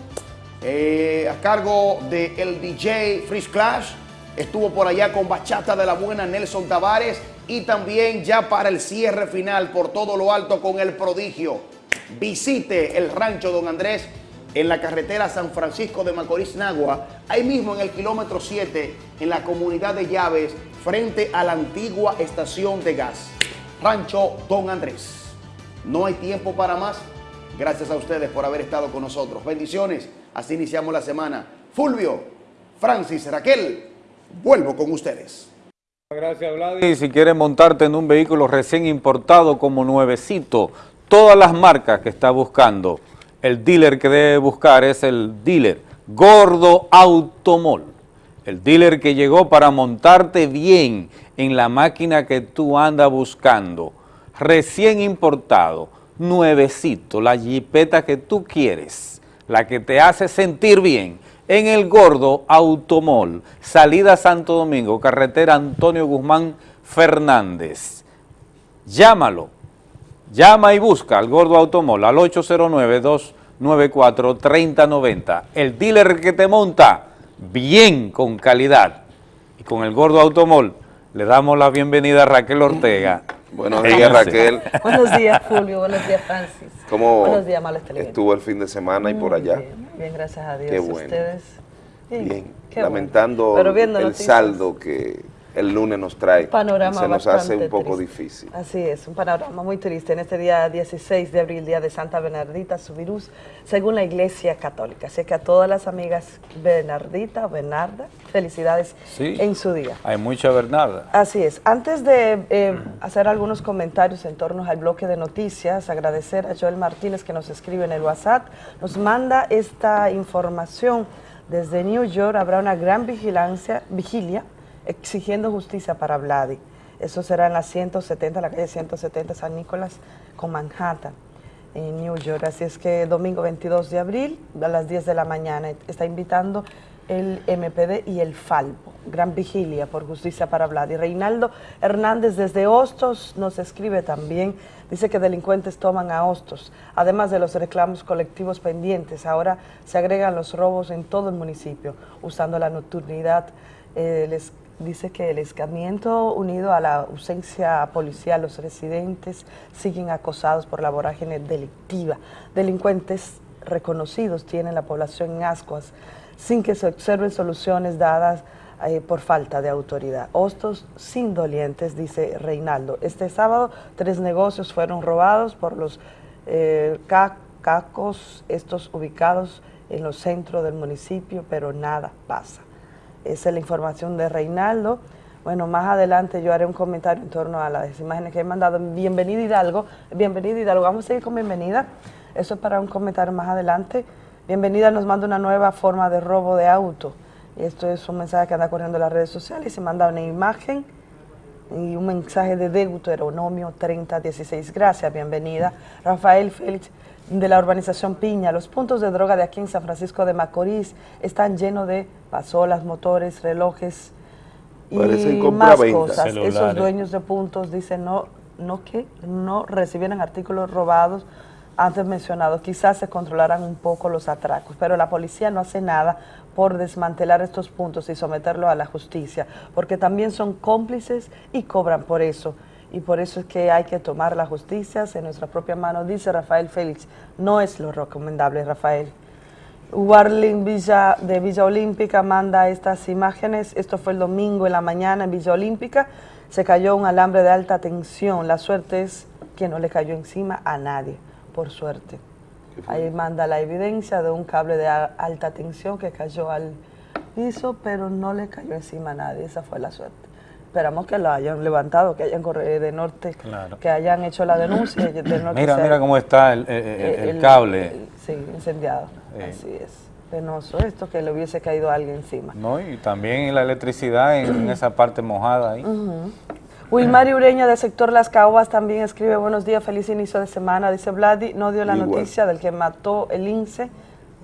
eh, a cargo del el DJ Freeze Clash. Estuvo por allá con Bachata de la Buena Nelson Tavares y también ya para el cierre final por todo lo alto con el prodigio. Visite el Rancho Don Andrés en la carretera San Francisco de Macorís, Nagua, ahí mismo en el kilómetro 7, en la comunidad de Llaves, frente a la antigua estación de gas. Rancho Don Andrés. No hay tiempo para más. Gracias a ustedes por haber estado con nosotros. Bendiciones. Así iniciamos la semana. Fulvio, Francis, Raquel, vuelvo con ustedes. Gracias, Vladi. Y si quieres montarte en un vehículo recién importado como nuevecito, todas las marcas que está buscando, el dealer que debe buscar es el dealer Gordo Automol. El dealer que llegó para montarte bien en la máquina que tú andas buscando. Recién importado, nuevecito, la jipeta que tú quieres, la que te hace sentir bien en el Gordo Automol, salida Santo Domingo, carretera Antonio Guzmán Fernández. Llámalo, llama y busca al Gordo Automol al 809-294-3090. El dealer que te monta bien con calidad. Y con el Gordo Automol le damos la bienvenida a Raquel Ortega. Buenos días, Raquel. Buenos días, Julio. Buenos días, Francis. ¿Cómo Buenos días, Males estuvo el fin de semana y por allá? Bien, bien, gracias a Dios. Qué bueno. ¿Ustedes? Bien, qué lamentando bueno. El noticias. saldo que el lunes nos trae. panorama Se nos hace un poco triste. difícil. Así es, un panorama muy triste en este día 16 de abril, día de Santa Bernardita Subirús, según la Iglesia Católica. Así que a todas las amigas Bernardita o Bernarda, felicidades Sí. en su día. Hay mucha Bernarda. Así es. Antes de eh, hacer algunos comentarios en torno al bloque de noticias, agradecer a Joel Martínez que nos escribe en el WhatsApp, nos manda esta información. Desde New York habrá una gran vigilancia, vigilia exigiendo justicia para Vladi. Eso será en la 170, la calle 170 San Nicolás con Manhattan en New York. Así es que domingo 22 de abril a las 10 de la mañana está invitando el MPD y el Falpo. Gran vigilia por justicia para Vlad. Y Reinaldo Hernández desde Hostos nos escribe también. Dice que delincuentes toman a Hostos. Además de los reclamos colectivos pendientes, ahora se agregan los robos en todo el municipio, usando la nocturnidad. Eh, les dice que el escamiento unido a la ausencia policial, los residentes siguen acosados por la vorágine delictiva. Delincuentes reconocidos tienen la población en ascuas sin que se observen soluciones dadas eh, por falta de autoridad. Hostos sin dolientes, dice Reinaldo. Este sábado tres negocios fueron robados por los eh, ca- cacos, estos ubicados en los centros del municipio, pero nada pasa. Esa es la información de Reinaldo. Bueno, más adelante yo haré un comentario en torno a las imágenes que he mandado. Bienvenida Hidalgo. Bienvenida Hidalgo. Vamos a seguir con bienvenida. Eso es para un comentario más adelante. Bienvenida nos manda una nueva forma de robo de auto. Esto es un mensaje que anda corriendo en las redes sociales se manda una imagen y un mensaje de Deuteronomio 3016. Gracias, bienvenida. Rafael Félix de la urbanización Piña. Los puntos de droga de aquí en San Francisco de Macorís están llenos de pasolas, motores, relojes y Parecen más cosas. Esos dueños de puntos dicen no, no que no recibieran artículos robados antes mencionados. Quizás se controlaran un poco los atracos, pero la policía no hace nada por desmantelar estos puntos y someterlos a la justicia, porque también son cómplices y cobran por eso. Y por eso es que hay que tomar la justicia en nuestra propia mano, dice Rafael Félix. No es lo recomendable, Rafael. Warling Villa de Villa Olímpica manda estas imágenes. Esto fue el domingo en la mañana en Villa Olímpica. Se cayó un alambre de alta tensión. La suerte es que no le cayó encima a nadie, por suerte. Ahí manda la evidencia de un cable de alta tensión que cayó al piso, pero no le cayó encima a nadie. Esa fue la suerte. Esperamos que lo hayan levantado, que hayan corrido de norte, Claro. que hayan hecho la denuncia. y de norte Mira, mira cómo está el, el- el- el cable. sí, incendiado. Sí. Así es. Penoso esto que le hubiese caído a alguien encima. ¿no? Y también la electricidad en, en esa parte mojada ahí. Ujú. Wilmar Ureña del sector Las Caobas también escribe buenos días, feliz inicio de semana. Dice Vladi, no dio la Igual. noticia del que mató el INSE,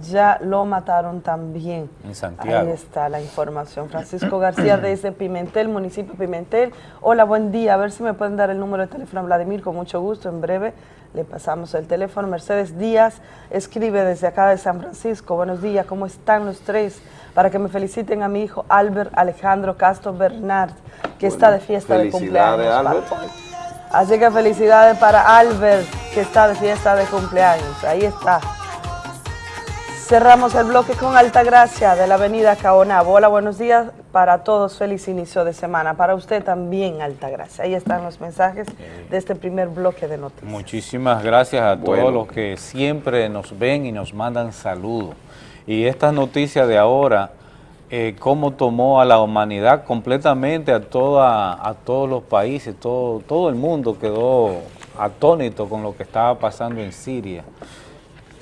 ya lo mataron también. En Santiago. Ahí está la información. Francisco García desde Pimentel, municipio de Pimentel. Hola, buen día. A ver si me pueden dar el número de teléfono a Vladimir, con mucho gusto. En breve le pasamos el teléfono. Mercedes Díaz escribe desde acá de San Francisco. Buenos días, ¿cómo están los tres? Para que me feliciten a mi hijo Albert Alejandro Castro Bernard, que está de fiesta de cumpleaños. Albert. Así que felicidades para Albert, que está de fiesta de cumpleaños. Ahí está. Cerramos el bloque con Altagracia de la avenida Caonabo. Hola, buenos días para todos. Feliz inicio de semana. Para usted también, Altagracia. Ahí están los mensajes de este primer bloque de noticias. Muchísimas gracias a Bueno. todos los que siempre nos ven y nos mandan saludos. Y esta noticia de ahora, eh, cómo tomó a la humanidad completamente, a, toda, a todos los países, todo, todo el mundo quedó atónito con lo que estaba pasando en Siria.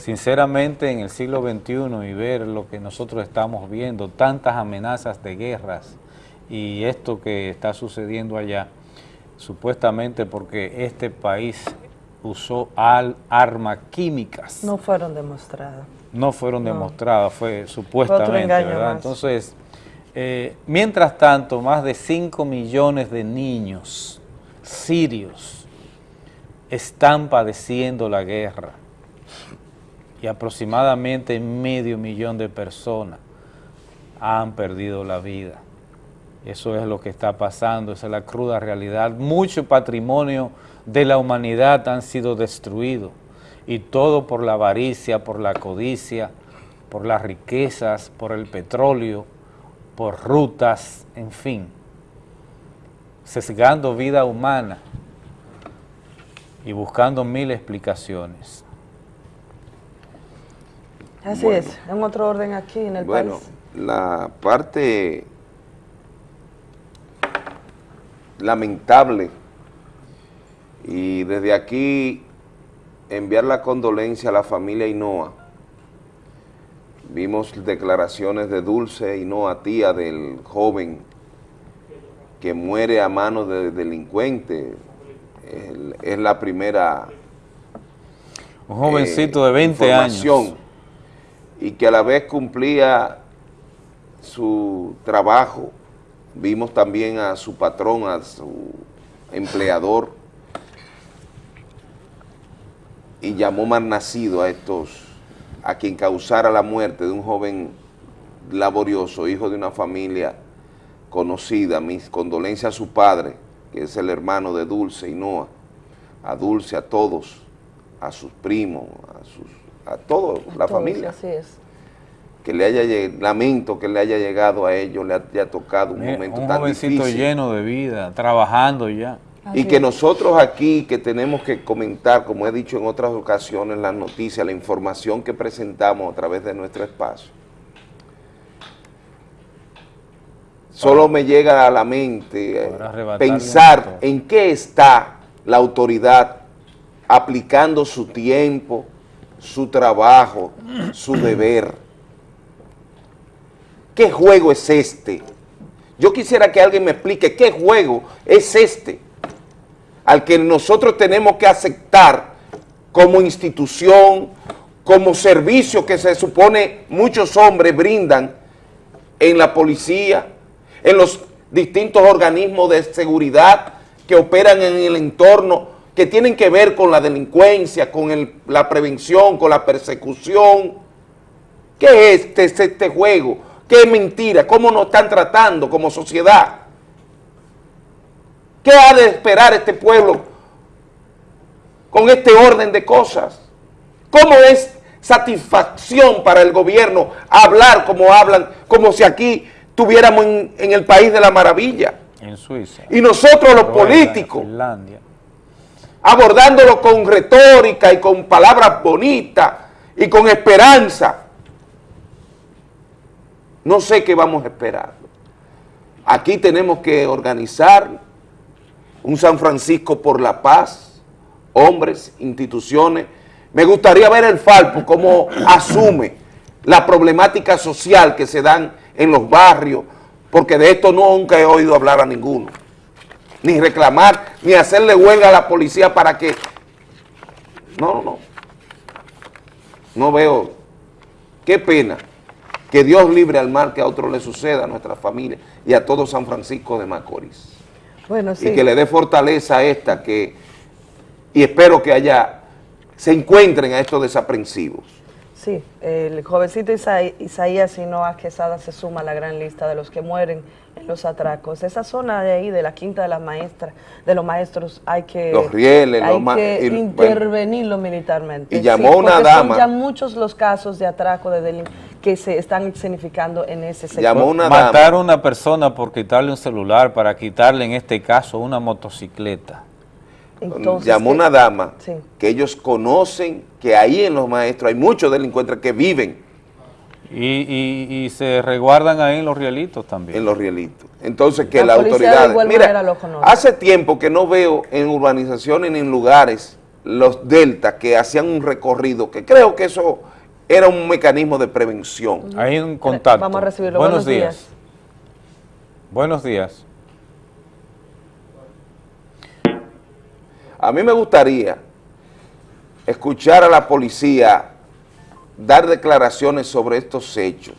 Sinceramente, en el siglo XXI y ver lo que nosotros estamos viendo, tantas amenazas de guerras y esto que está sucediendo allá, supuestamente porque este país usó al armas químicas, No fueron demostradas. no fueron No. demostradas, fue supuestamente, ¿verdad? más. Entonces, eh, mientras tanto, más de 5 millones de niños sirios están padeciendo la guerra y aproximadamente medio millón de personas han perdido la vida. Eso es lo que está pasando, esa es la cruda realidad. Mucho patrimonio de la humanidad han sido destruidos y todo por la avaricia, por la codicia, por las riquezas, por el petróleo, por rutas, en fin, sesgando vida humana y buscando mil explicaciones. Así Bueno. es. En otro orden aquí en el Bueno, país. la parte lamentable y desde aquí enviar la condolencia a la familia Hinoa. Vimos declaraciones de Dulce Hinoa, tía del joven que muere a manos de delincuentes. El- Es la primera Un jovencito eh, de 20 información, años. Y que a la vez cumplía su trabajo. Vimos también a su patrón, a su empleador, y llamó mal nacido a estos, a quien causara la muerte de un joven laborioso, hijo de una familia conocida. Mis condolencias a su padre, que es el hermano de Dulce y Noah, a Dulce, a todos, a sus primos, a sus, a toda la Todos, familia Así es. que le haya lamento que le haya llegado a ellos, le haya tocado un Mira, momento un tan jovencito difícil. lleno de vida, trabajando ya. Y que nosotros aquí, que tenemos que comentar, como he dicho en otras ocasiones, las noticias, la información que presentamos a través de nuestro espacio, solo me llega a la mente eh, un pensar en qué está la autoridad aplicando su tiempo, su trabajo, su deber. ¿Qué juego es este? Yo quisiera que alguien me explique qué juego es este al que nosotros tenemos que aceptar como institución, como servicio que se supone muchos hombres brindan en la policía, en los distintos organismos de seguridad que operan en el entorno, que tienen que ver con la delincuencia, con el- la prevención, con la persecución. ¿Qué es este, este- este juego? ¿Qué es mentira? ¿Cómo nos están tratando como sociedad? ¿Qué ha de esperar este pueblo con este orden de cosas? ¿Cómo es satisfacción para el gobierno hablar como hablan, como si aquí tuviéramos en, en el país de la maravilla? En Suiza. Y nosotros los políticos, Finlandia. Abordándolo con retórica y con palabras bonitas y con esperanza. No sé qué vamos a esperar. Aquí tenemos que organizar un San Francisco por la paz, hombres, instituciones. Me gustaría ver el Falpo cómo asume la problemática social que se dan en los barrios, porque de esto nunca he oído hablar a ninguno. Ni reclamar, ni hacerle huelga a la policía para que... No, no. No veo. Qué pena que Dios libre al mal que a otro le suceda, a nuestra familia y a todo San Francisco de Macorís. Bueno, sí. Y que le dé fortaleza a esta que... Y espero que haya... Se encuentren a estos desaprensivos. Sí, el jovencito Isaí- Isaías Hinoa Quesada se suma a la gran lista de los que mueren en los atracos. Esa zona de ahí, de la quinta de las maestras, de los maestros, hay que, Los rieles, hay los que y- bueno. intervenirlo militarmente. Y llamó una dama. Son ya muchos los casos de atraco de delin- que se están escenificando en ese sector. Matar a una persona por quitarle un celular, para quitarle en este caso una motocicleta. Entonces, llamó ¿qué? una dama Sí. que ellos conocen que ahí en los maestros hay muchos delincuentes que viven Y, y- y se resguardan ahí en los rielitos también. en los rielitos. Entonces que La igual manera Mira, lo conoce. hace tiempo que no veo en urbanizaciones ni en lugares los deltas que hacían un recorrido, que creo que eso era un mecanismo de prevención. Hay un contacto. Vamos a recibirlo. Buenos, Buenos días. días. Buenos días. A mí me gustaría escuchar a la policía dar declaraciones sobre estos hechos,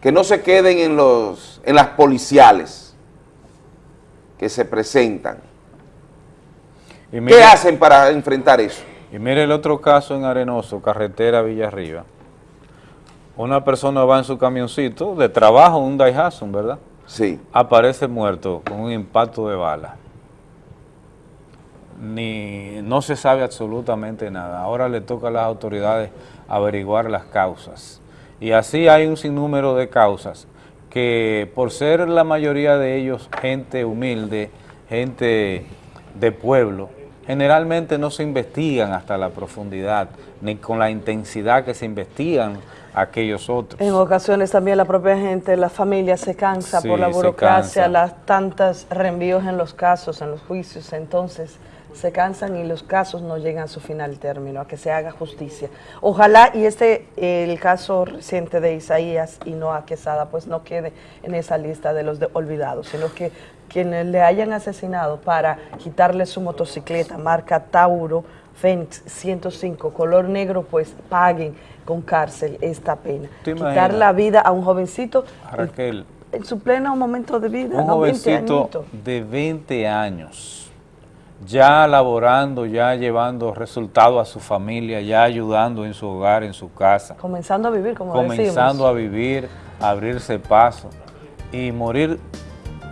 que no se queden en, los, en las policiales que se presentan. Y mire- ¿Qué hacen para enfrentar eso? Y mire el otro caso en Arenoso, carretera Villarriba. Una persona va en su camioncito de trabajo, un Daihatsu, ¿verdad? Sí. Aparece muerto con un impacto de bala. Ni, no se sabe absolutamente nada. Ahora le toca a las autoridades averiguar las causas. Y así hay un sinnúmero de causas que por ser la mayoría de ellos gente humilde, gente de pueblo, generalmente no se investigan hasta la profundidad, ni con la intensidad que se investigan aquellos otros. En ocasiones también la propia gente, la familia se cansa Sí, por la burocracia, las tantas reenvíos en los casos, en los juicios, entonces se cansan y los casos no llegan a su final término, a que se haga justicia. Ojalá y este, el caso reciente de Isaías y Noah Quesada, pues no quede en esa lista de los de- olvidados, sino que quienes le hayan asesinado para quitarle su motocicleta, marca Tauro, Fénix 105, color negro, pues paguen con cárcel esta pena. ¿Te Quitar la vida a un jovencito Raquel, en su pleno momento de vida, un no 20 jovencito de 20 años, ya laborando, ya llevando resultados a su familia, ya ayudando en su hogar, en su casa, comenzando a vivir, como comenzando decimos. a vivir, a abrirse paso y morir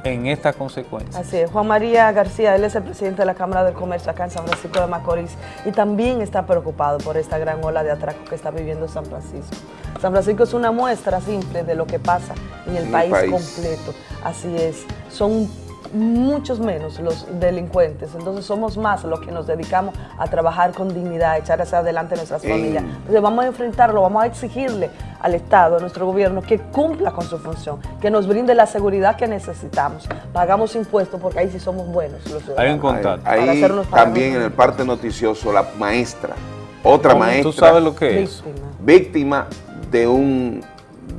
en estas consecuencias. Así es, Juan María García, él es el presidente de la Cámara del Comercio acá en San Francisco de Macorís y también está preocupado por esta gran ola de atraco que está viviendo San Francisco. San Francisco es una muestra simple de lo que pasa en el En el país, país. completo. Así es, son muchos menos los delincuentes, entonces somos más los que nos dedicamos a trabajar con dignidad, a echar hacia adelante nuestras familias. Entonces vamos a enfrentarlo, vamos a exigirle al Estado, a nuestro gobierno, que cumpla con su función, que nos brinde la seguridad que necesitamos. Pagamos impuestos porque ahí sí somos buenos los ciudadanos. Hay un contacto. Ahí también en el parte noticioso, la maestra, otra ¿Cómo? maestra. ¿Tú sabes lo que es? Víctima de un,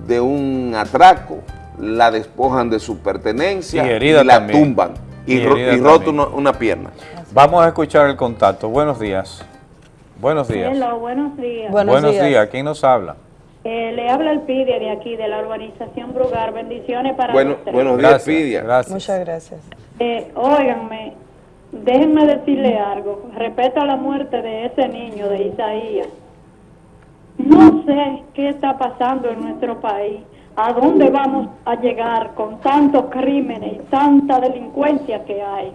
de un atraco, la despojan de su pertenencia Y la también. tumban y, Y ro- y también. una, una pierna. Vamos a escuchar el contacto. Buenos días. Buenos días. Hello, buenos días. Buenos, días. ¿Quién nos habla? Eh, le habla el PIDE de aquí, de la urbanización Brugar. Bendiciones para Bueno, buenos días, Gracias, Pidia. gracias. Muchas gracias. Eh, óiganme, déjenme decirle algo. Respecto a la muerte de ese niño, de Isaías. No sé qué está pasando en nuestro país. ¿A dónde vamos a llegar con tantos crímenes y tanta delincuencia que hay?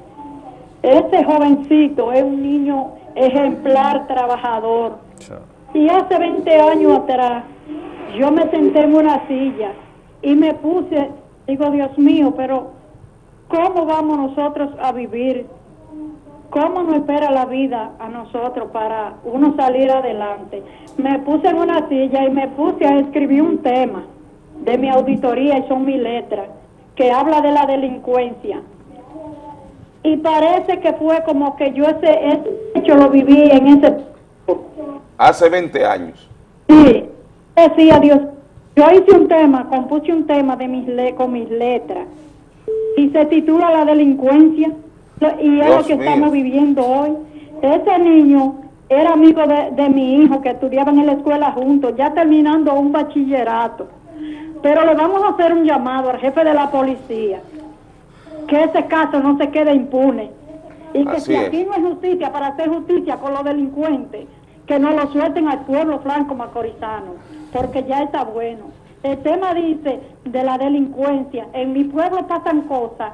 Ese jovencito es un niño ejemplar, trabajador. Y hace 20 años atrás, yo me senté en una silla y me puse, digo, Dios mío, pero ¿cómo vamos nosotros a vivir? ¿Cómo nos espera la vida a nosotros para uno salir adelante? Me puse en una silla y me puse a escribir un tema de mi auditoría y son mis letras, que habla de la delincuencia. Y parece que fue como que yo ese, ese hecho lo viví en ese Hace 20 años. Sí, decía Dios, yo hice un tema, compuse un tema de mis le con mis letras y se titula La delincuencia y es Dios lo que mío. estamos viviendo hoy. Ese niño era amigo de, de mi hijo que estudiaban en la escuela juntos, ya terminando un bachillerato. Pero le vamos a hacer un llamado al jefe de la policía, que ese caso no se quede impune. Y que Así si es. aquí no hay justicia para hacer justicia con los delincuentes, que no lo suelten al pueblo franco macorizano, porque ya está bueno. El tema dice de la delincuencia. En mi pueblo pasan cosas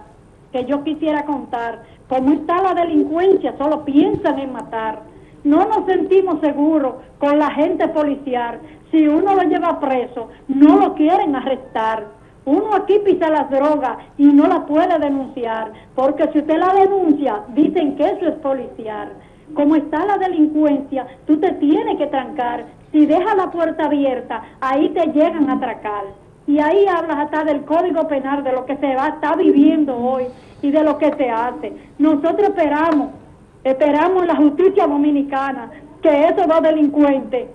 que yo quisiera contar. Como está la delincuencia, solo piensan en matar. No nos sentimos seguros con la gente policial. Si uno lo lleva preso, no lo quieren arrestar. Uno aquí pisa las drogas y no la puede denunciar, porque si usted la denuncia, dicen que eso es policial. Como está la delincuencia, tú te tienes que trancar. Si dejas la puerta abierta, ahí te llegan a atracar. Y ahí hablas hasta del código penal, de lo que se va, está viviendo hoy y de lo que se hace. Nosotros esperamos, esperamos la justicia dominicana, que esos dos delincuentes,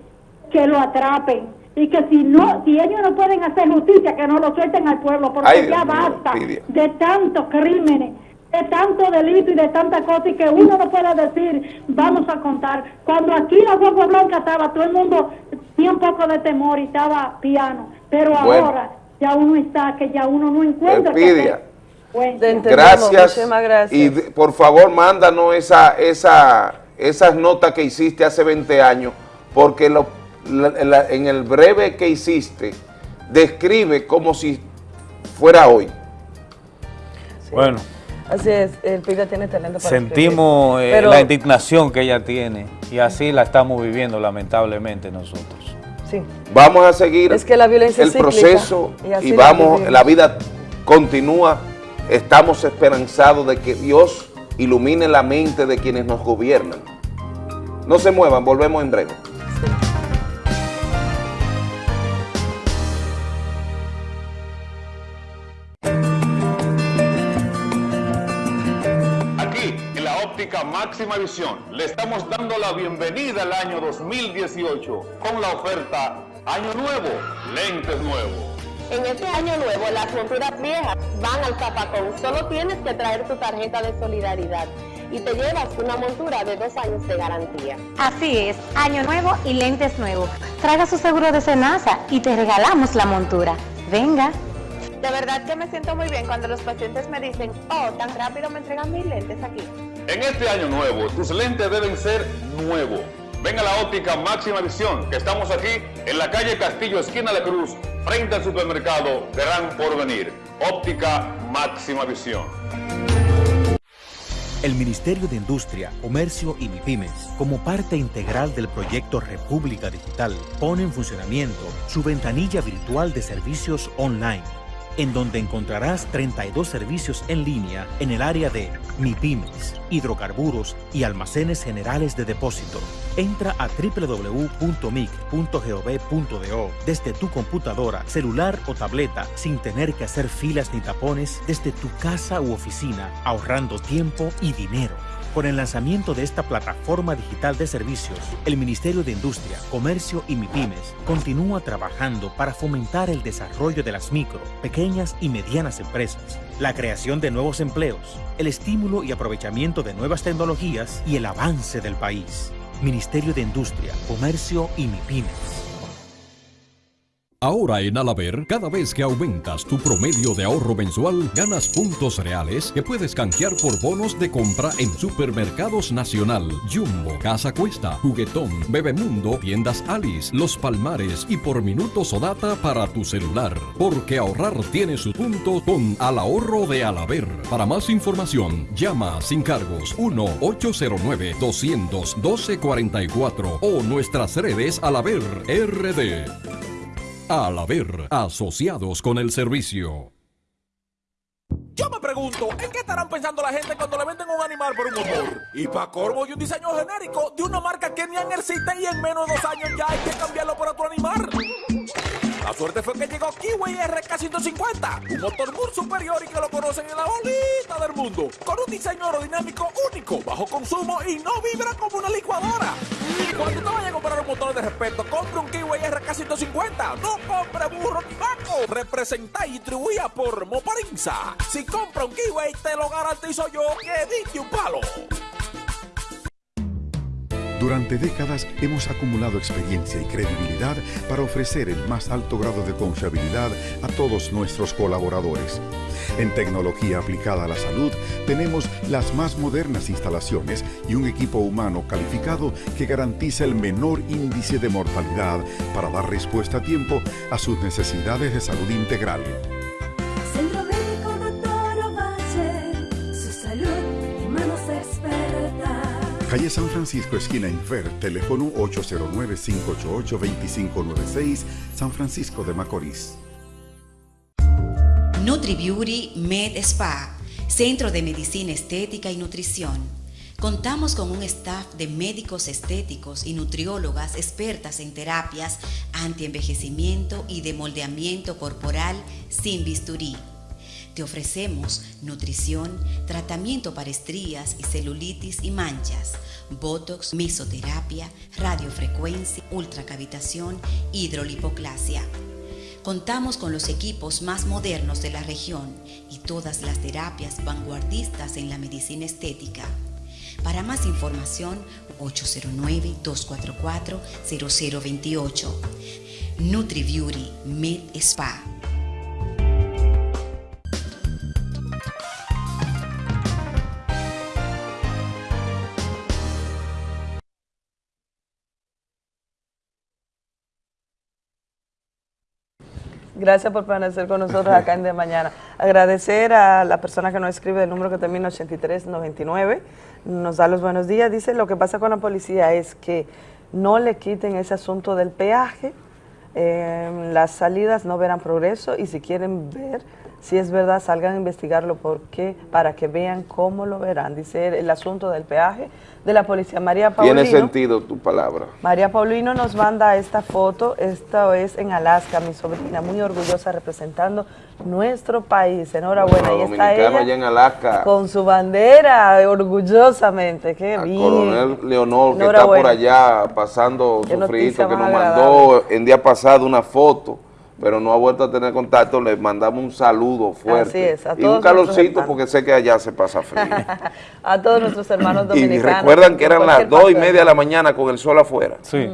que lo atrapen. Y que si no, si ellos no pueden hacer justicia, que no lo suelten al pueblo, porque Ay, ya basta de tantos crímenes, de tanto delito y de tanta cosa, y que uno no puede decir, vamos a contar. Cuando aquí la Guagua Blanca estaba, todo el mundo tenía un poco de temor y estaba piano, pero Bueno. ahora ya uno está, que ya uno no encuentra. Elpidia. hacer. Bueno. Gracias. Y de- por favor, mándanos esa, esa, esas notas que hiciste hace 20 años, porque lo- la- la- en el breve que hiciste, describe como si fuera hoy. Bueno, Así es, el PIDE tiene talento para sentimos eh, Pero- la indignación que ella tiene y así la estamos viviendo lamentablemente nosotros. Sí. Vamos a seguir Es que la violencia el es cíclica, proceso y así y, la vamos, la vida continúa. Estamos esperanzados de que Dios ilumine la mente de quienes nos gobiernan. No se muevan, volvemos en breve. Máxima visión, le estamos dando la bienvenida al año 2018 con la oferta Año Nuevo, lentes nuevos. En este año nuevo, las monturas viejas van al zapacón. Solo tienes que traer tu tarjeta de solidaridad y te llevas una montura de dos años de garantía. Así es, año nuevo y lentes nuevos. Traiga su seguro de Senasa y te regalamos la montura. Venga. De verdad que me siento muy bien cuando los pacientes me dicen, oh, tan rápido me entregan mis lentes aquí. En este año nuevo, tus lentes deben ser nuevos. Ven a la óptica máxima visión, que estamos aquí en la calle Castillo, esquina de Cruz, frente al supermercado Gran Porvenir. Óptica máxima visión. El Ministerio de Industria, Comercio y MIPIMES, como parte integral del proyecto República Digital, pone en funcionamiento su ventanilla virtual de servicios online, en donde encontrarás 32 servicios en línea en el área de MIPIMES, hidrocarburos y almacenes generales de depósito. Entra a www.mic.gov.do desde tu computadora, celular o tableta sin tener que hacer filas ni tapones desde tu casa u oficina, ahorrando tiempo y dinero. Con el lanzamiento de esta plataforma digital de servicios, el Ministerio de Industria, Comercio y MIPIMES continúa trabajando para fomentar el desarrollo de las micro, pequeñas y medianas empresas, la creación de nuevos empleos, el estímulo y aprovechamiento de nuevas tecnologías y el avance del país. Ministerio de Industria, Comercio y MIPIMES. Ahora en Alaber, cada vez que aumentas tu promedio de ahorro mensual, ganas puntos reales que puedes canjear por bonos de compra en Supermercados Nacional, Jumbo, Casa Cuesta, Juguetón, Bebemundo, Tiendas Alice, Los Palmares y por minutos o data para tu celular. Porque ahorrar tiene su punto con Al Ahorro de Alaber. Para más información, llama sin cargos 1-809-212-44 o nuestras redes Alaber RD. Al haber asociados con el servicio. Yo me pregunto, ¿en qué estarán pensando la gente cuando le venden un animal por un motor? Y para corvo y un diseño genérico de una marca que ni existe y en menos de dos años ya hay que cambiarlo por otro animal. La suerte fue que llegó Kiwi RK150, un motor muy superior y que lo conocen en la bolita del mundo, con un diseño aerodinámico único, bajo consumo y no vibra como una licuadora. Cuando te vayas a comprar un motor de respeto, compre un Kiwi RK150, no compre burro ni vaco. Representa y distribuía por Moparinza. Si compra un Kiwi, te lo garantizo yo que diste un palo. Durante décadas hemos acumulado experiencia y credibilidad para ofrecer el más alto grado de confiabilidad a todos nuestros colaboradores. En tecnología aplicada a la salud tenemos las más modernas instalaciones y un equipo humano calificado que garantiza el menor índice de mortalidad para dar respuesta a tiempo a sus necesidades de salud integral. Calle San Francisco, esquina Infer, teléfono 809-588-2596, San Francisco de Macorís. NutriBeauty Med Spa, Centro de Medicina Estética y Nutrición. Contamos con un staff de médicos estéticos y nutriólogas expertas en terapias antienvejecimiento y de moldeamiento corporal sin bisturí. Te ofrecemos nutrición, tratamiento para estrías y celulitis y manchas, botox, mesoterapia, radiofrecuencia, ultracavitación, hidrolipoclasia. Contamos con los equipos más modernos de la región y todas las terapias vanguardistas en la medicina estética. Para más información, 809-244-0028. NutriBeauty Med Spa. Gracias por permanecer con nosotros acá en De Mañana. Agradecer a la persona que nos escribe el número que termina 8399, nos da los buenos días. Dice, lo que pasa con la policía es que no le quiten ese asunto del peaje, eh, las salidas no verán progreso y si quieren ver si es verdad, salgan a investigarlo porque para que vean cómo lo verán. Dice el asunto del peaje de la policía. María Paulino. Tiene sentido tu palabra. María Paulino nos manda esta foto, esta es en Alaska, mi sobrina, muy orgullosa representando nuestro país. Enhorabuena. y está ella allá en Alaska. con su bandera, orgullosamente. Qué bien. Coronel Leonor, que está por allá pasando su frito, que nos mandó en día pasado una foto pero no ha vuelto a tener contacto, le mandamos un saludo fuerte. Así es, a todos y un calorcito porque sé que allá se pasa frío. a todos nuestros hermanos dominicanos. Y recuerdan que eran las dos y media de la mañana con el sol afuera. Sí,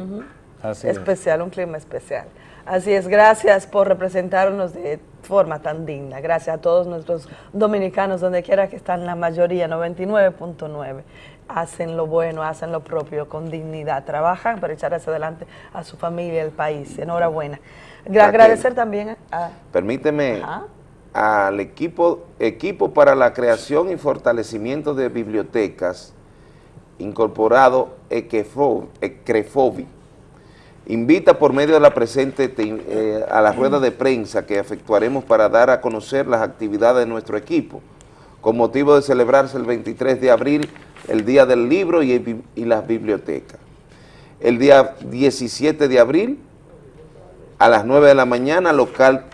así Especial, un clima especial. Así es, gracias por representarnos de forma tan digna. Gracias a todos nuestros dominicanos, donde quiera que están, la mayoría, 99.9 hacen lo bueno, hacen lo propio con dignidad, trabajan para echar hacia adelante a su familia, al país. Enhorabuena. Agradecer también a... Permíteme al equipo, equipo para la creación y fortalecimiento de bibliotecas incorporado ECREFOBI. Invita por medio de la presente eh, a la rueda de prensa que efectuaremos para dar a conocer las actividades de nuestro equipo, con motivo de celebrarse el 23 de abril, el Día del Libro y, y las bibliotecas. El día 17 de abril a las 9 de la mañana, local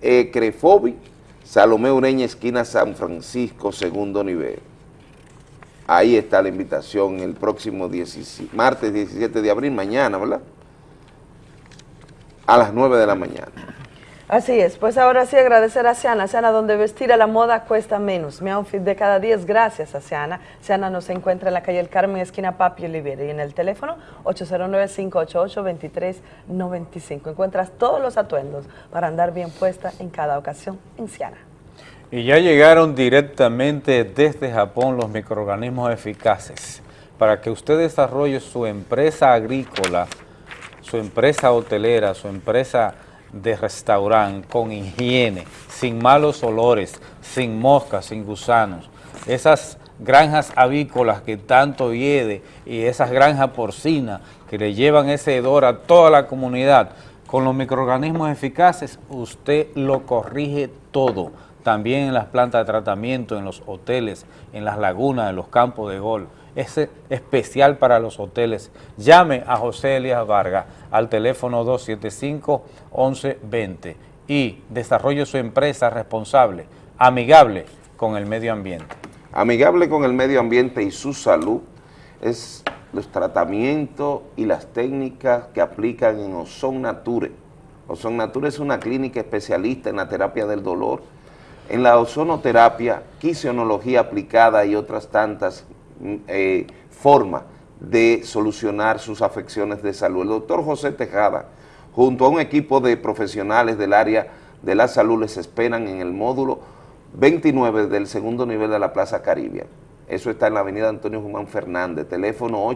Ecrefobi, Salomé Ureña, esquina San Francisco, segundo nivel. Ahí está la invitación el próximo 17 martes 17 de abril, mañana, ¿verdad? A las 9 de la mañana. Así es, pues ahora sí agradecer a Siana, Siana donde vestir a la moda cuesta menos. Mi outfit de cada día es gracias a Siana. Siana nos encuentra en la calle El Carmen, esquina Papi Oliviera y en el teléfono 809-588-2395. Encuentras todos los atuendos para andar bien puesta en cada ocasión en Siana. Y ya llegaron directamente desde Japón los microorganismos eficaces para que usted desarrolle su empresa agrícola, su empresa hotelera, su empresa de restaurante con higiene, sin malos olores, sin moscas, sin gusanos. Esas granjas avícolas que tanto hiede y esas granjas porcinas que le llevan ese hedor a toda la comunidad, con los microorganismos eficaces usted lo corrige todo. También en las plantas de tratamiento, en los hoteles, en las lagunas, en los campos de golf es especial para los hoteles. Llame a José Elías Vargas al teléfono 275-1120 y desarrolle su empresa responsable, amigable con el medio ambiente. Amigable con el medio ambiente y su salud es los tratamientos y las técnicas que aplican en Ozon Nature. Ozon Nature es una clínica especialista en la terapia del dolor, en la ozonoterapia, quisionología aplicada y otras tantas eh, forma de solucionar sus afecciones de salud. El doctor José Tejada, junto a un equipo de profesionales del área de la salud, les esperan en el módulo 29 del segundo nivel de la Plaza Caribia. Eso está en la avenida Antonio Guzmán Fernández, teléfono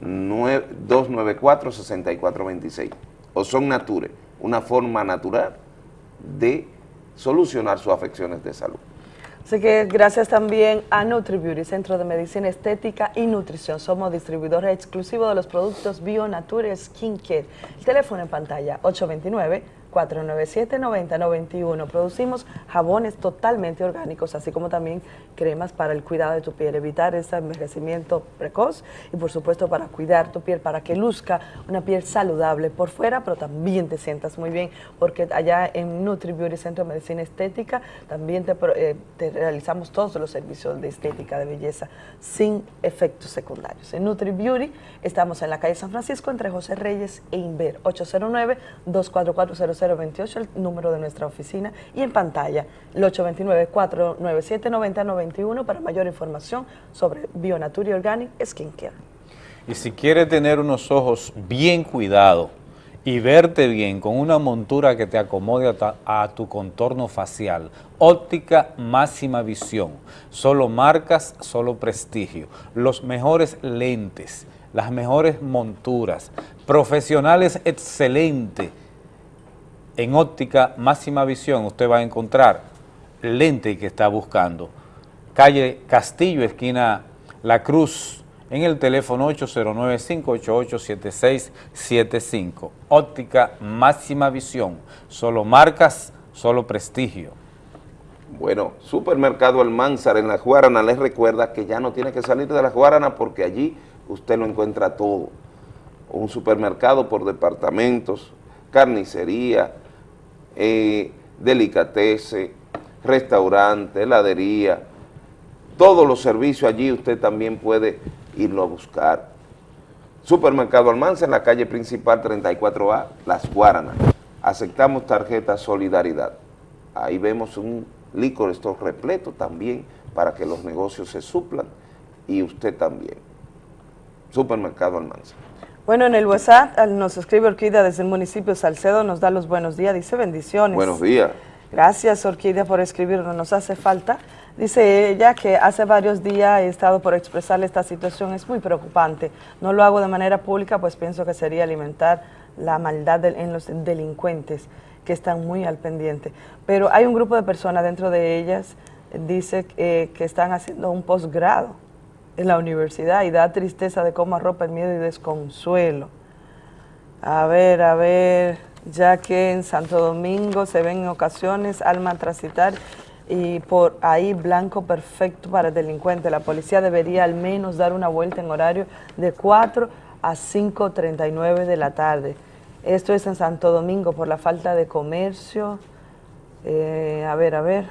809-294-6426. O son Nature, una forma natural de solucionar sus afecciones de salud. Así que gracias también a NutriBeauty, Centro de Medicina Estética y Nutrición. Somos distribuidores exclusivos de los productos Bio Nature Skin Care. El teléfono en pantalla 829 497-9091. Producimos jabones totalmente orgánicos, así como también cremas para el cuidado de tu piel, evitar ese envejecimiento precoz y por supuesto para cuidar tu piel, para que luzca una piel saludable por fuera, pero también te sientas muy bien, porque allá en Nutri Beauty Centro de Medicina Estética también te, eh, te realizamos todos los servicios de estética, de belleza, sin efectos secundarios. En Nutri Beauty estamos en la calle San Francisco entre José Reyes e Inver, 809 244 028, el número de nuestra oficina, y en pantalla el 829-497-9091 para mayor información sobre Bionature Organic Skincare. Y si quiere tener unos ojos bien cuidados y verte bien con una montura que te acomode a, tu contorno facial, óptica máxima visión, solo marcas, solo prestigio, los mejores lentes, las mejores monturas, profesionales excelentes, en óptica máxima visión usted va a encontrar el lente que está buscando. Calle Castillo, esquina La Cruz, en el teléfono 809-588-7675. Óptica máxima visión, solo marcas, solo prestigio. Bueno, Supermercado Almanzar en La Guarana les recuerda que ya no tiene que salir de La Guarana porque allí usted lo encuentra todo. Un supermercado por departamentos, carnicería, eh, delicatese, restaurante, heladería, todos los servicios allí usted también puede irlo a buscar. Supermercado Almanza en la calle principal 34A, Las Guaranas. Aceptamos tarjeta Solidaridad. Ahí vemos un licor store repleto también para que los negocios se suplan y usted también. Supermercado Almanza. Bueno, en el WhatsApp nos escribe Orquídea desde el municipio de Salcedo, nos da los buenos días, dice bendiciones. Buenos días. Gracias Orquídea por escribirnos, nos hace falta. Dice ella que hace varios días he estado por expresarle esta situación, es muy preocupante. No lo hago de manera pública, pues pienso que sería alimentar la maldad en los delincuentes que están muy al pendiente. Pero hay un grupo de personas dentro de ellas, dice eh, que están haciendo un posgrado en la universidad y da tristeza de cómo arropa el miedo y desconsuelo. A ver, a ver, ya que en Santo Domingo se ven en ocasiones alma transitar y por ahí blanco perfecto para el delincuente. La policía debería al menos dar una vuelta en horario de 4 a 5.39 de la tarde. Esto es en Santo Domingo por la falta de comercio. Eh, a ver, a ver.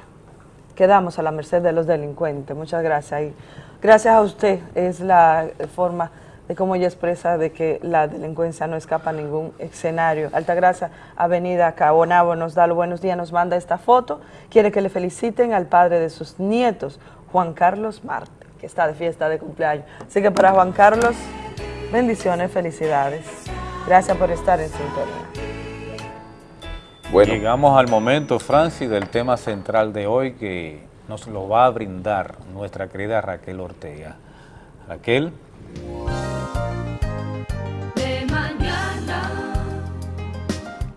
Quedamos a la merced de los delincuentes. Muchas gracias. Gracias a usted es la forma de cómo ella expresa de que la delincuencia no escapa a ningún escenario. Altagracia, Avenida Cabonabo, nos da los buenos días, nos manda esta foto, quiere que le feliciten al padre de sus nietos, Juan Carlos Marte, que está de fiesta de cumpleaños. Así que para Juan Carlos, bendiciones, felicidades. Gracias por estar en sintonía. Bueno. Llegamos al momento, Francis, del tema central de hoy que nos lo va a brindar nuestra querida Raquel Ortega. Raquel.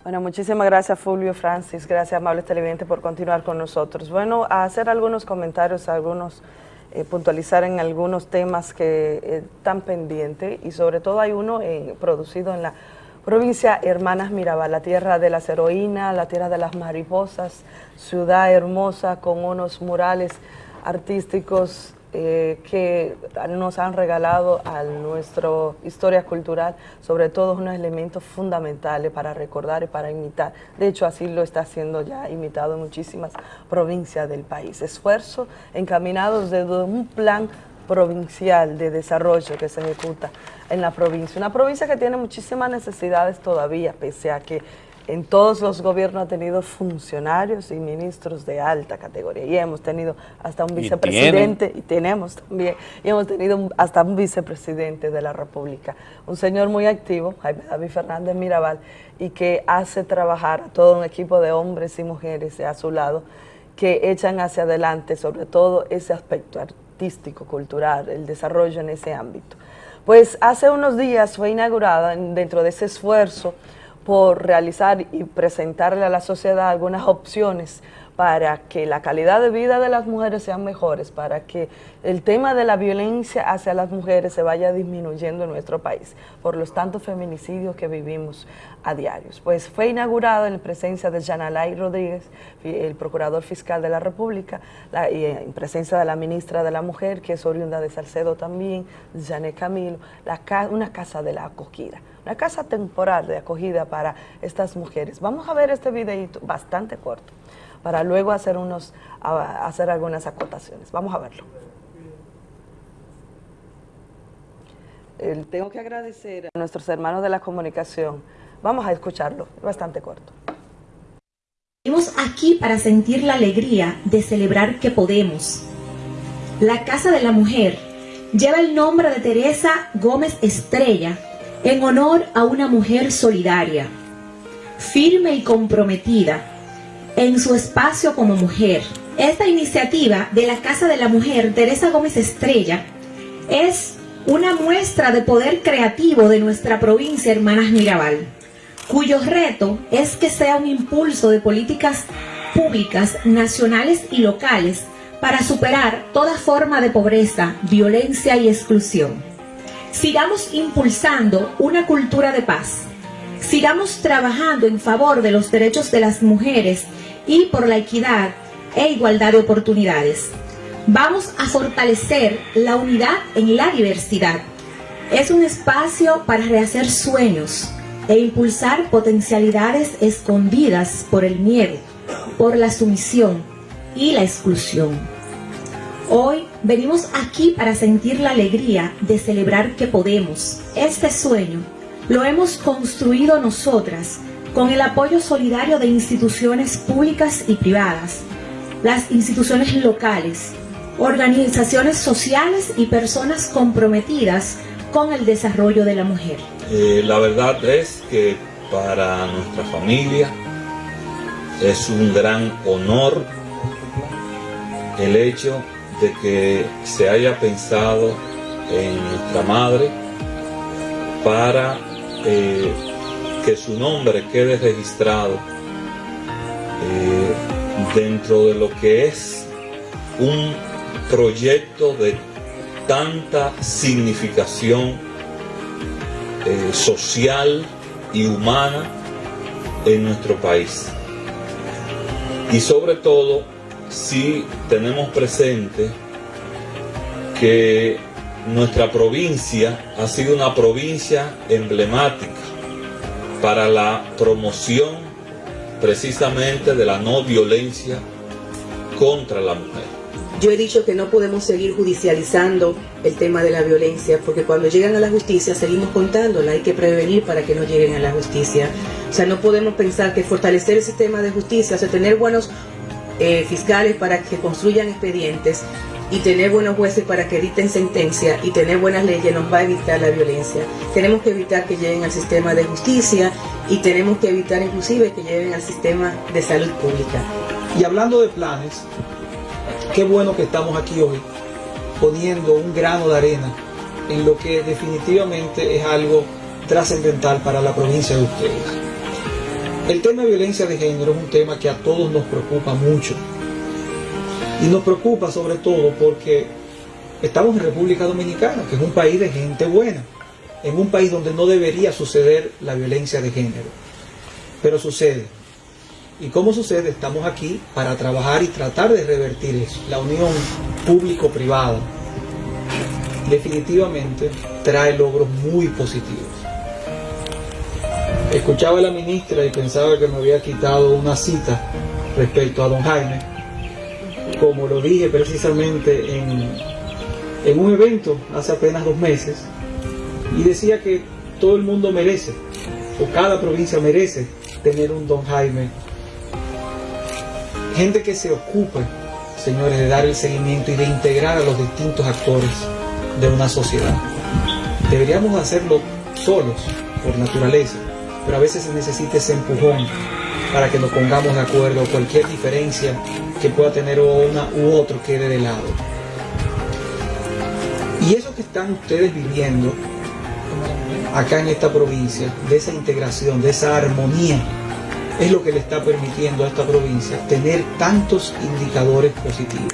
Bueno, muchísimas gracias Fulvio, Francis, gracias amables televidentes por continuar con nosotros. Bueno, a hacer algunos comentarios, algunos, eh, puntualizar en algunos temas que eh, están pendientes y sobre todo hay uno eh, producido en la provincia Hermanas Mirabal, la tierra de las heroínas, la tierra de las mariposas, ciudad hermosa con unos murales artísticos eh, que nos han regalado a nuestra historia cultural, sobre todo unos elementos fundamentales para recordar y para imitar. De hecho, así lo está haciendo ya imitado en muchísimas provincias del país. Esfuerzos encaminados desde un plan provincial de desarrollo que se ejecuta en la provincia. Una provincia que tiene muchísimas necesidades todavía, pese a que en todos los gobiernos ha tenido funcionarios y ministros de alta categoría. Y hemos tenido hasta un vicepresidente y, tenemos también y hemos tenido hasta un vicepresidente de la República, un señor muy activo, Jaime David Fernández Mirabal, y que hace trabajar a todo un equipo de hombres y mujeres a su lado que echan hacia adelante sobre todo ese aspecto artístico, cultural, el desarrollo en ese ámbito. Pues hace unos días fue inaugurada dentro de ese esfuerzo por realizar y presentarle a la sociedad algunas opciones para que la calidad de vida de las mujeres sean mejores, para que el tema de la violencia hacia las mujeres se vaya disminuyendo en nuestro país, por los tantos feminicidios que vivimos a diarios. Pues fue inaugurado en presencia de Janalay Rodríguez, el Procurador Fiscal de la República, y en presencia de la Ministra de la Mujer, que es oriunda de Salcedo también, Janet Camilo, una casa de la acogida una casa temporal de acogida para estas mujeres. Vamos a ver este videito bastante corto para luego hacer, unos, hacer algunas acotaciones. Vamos a verlo. tengo que agradecer a nuestros hermanos de la comunicación. Vamos a escucharlo, bastante corto. Estamos aquí para sentir la alegría de celebrar que podemos. La Casa de la Mujer lleva el nombre de Teresa Gómez Estrella, en honor a una mujer solidaria, firme y comprometida en su espacio como mujer. Esta iniciativa de la Casa de la Mujer Teresa Gómez Estrella es una muestra de poder creativo de nuestra provincia Hermanas Mirabal, cuyo reto es que sea un impulso de políticas públicas nacionales y locales para superar toda forma de pobreza, violencia y exclusión. Sigamos impulsando una cultura de paz. Sigamos trabajando en favor de los derechos de las mujeres y por la equidad e igualdad de oportunidades. Vamos a fortalecer la unidad en la diversidad. Es un espacio para rehacer sueños e impulsar potencialidades escondidas por el miedo, por la sumisión y la exclusión. Hoy venimos aquí para sentir la alegría de celebrar que podemos. Este sueño lo hemos construido nosotras con el apoyo solidario de instituciones públicas y privadas, las instituciones locales, organizaciones sociales y personas comprometidas con el desarrollo de la mujer. Eh, la verdad es que para nuestra familia es un gran honor el hecho de que se haya pensado en nuestra madre para eh, que su nombre quede registrado eh, dentro de lo que es un proyecto de tanta significación eh, social y humana en nuestro país. Y sobre todo si tenemos presente que nuestra provincia ha sido una provincia emblemática para la promoción precisamente de la no violencia contra la mujer. Yo he dicho que no podemos seguir judicializando el tema de la violencia, porque cuando llegan a la justicia seguimos contándola, hay que prevenir para que no lleguen a la justicia. O sea, no podemos pensar que fortalecer el sistema de justicia, o sea, tener buenos eh, fiscales para que construyan expedientes y tener buenos jueces para que editen sentencia y tener buenas leyes nos va a evitar la violencia. Tenemos que evitar que lleguen al sistema de justicia y tenemos que evitar inclusive que lleguen al sistema de salud pública. Y hablando de planes, qué bueno que estamos aquí hoy poniendo un grano de arena en lo que definitivamente es algo trascendental para la provincia de ustedes. El tema de violencia de género es un tema que a todos nos preocupa mucho. Y nos preocupa sobre todo porque estamos en República Dominicana, que es un país de gente buena, en un país donde no debería suceder la violencia de género. Pero sucede. ¿Y cómo sucede? Estamos aquí para trabajar y tratar de revertir eso. La unión público-privada definitivamente trae logros muy positivos. Escuchaba a la ministra y pensaba que me había quitado una cita respecto a don Jaime, como lo dije precisamente en, un evento hace apenas dos meses, y decía que todo el mundo merece, o cada provincia merece tener un don Jaime gente que se ocupe, señores, de dar el seguimiento y de integrar a los distintos actores de una sociedad. Deberíamos hacerlo solos, por naturaleza, pero a veces se necesita ese empujón para que nos pongamos de acuerdo, cualquier diferencia que pueda tener una u otro quede de lado. Y eso que están ustedes viviendo acá en esta provincia, de esa integración, de esa armonía es lo que le está permitiendo a esta provincia tener tantos indicadores positivos.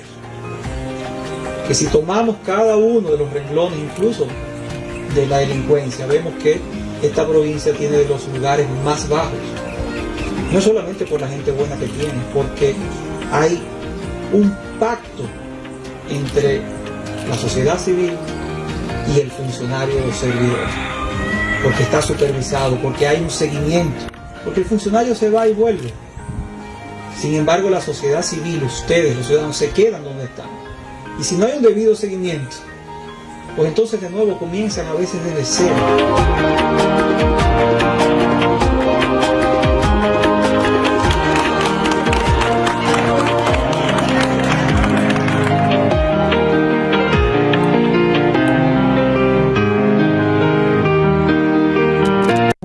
Que si tomamos cada uno de los renglones, incluso de la delincuencia, vemos que esta provincia tiene de los lugares más bajos. No solamente por la gente buena que tiene, porque hay un pacto entre la sociedad civil y el funcionario o servidor. Porque está supervisado, porque hay un seguimiento porque el funcionario se va y vuelve. Sin embargo, la sociedad civil, ustedes, los ciudadanos, se quedan donde están. Y si no hay un debido seguimiento, pues entonces de nuevo comienzan a veces desde cero.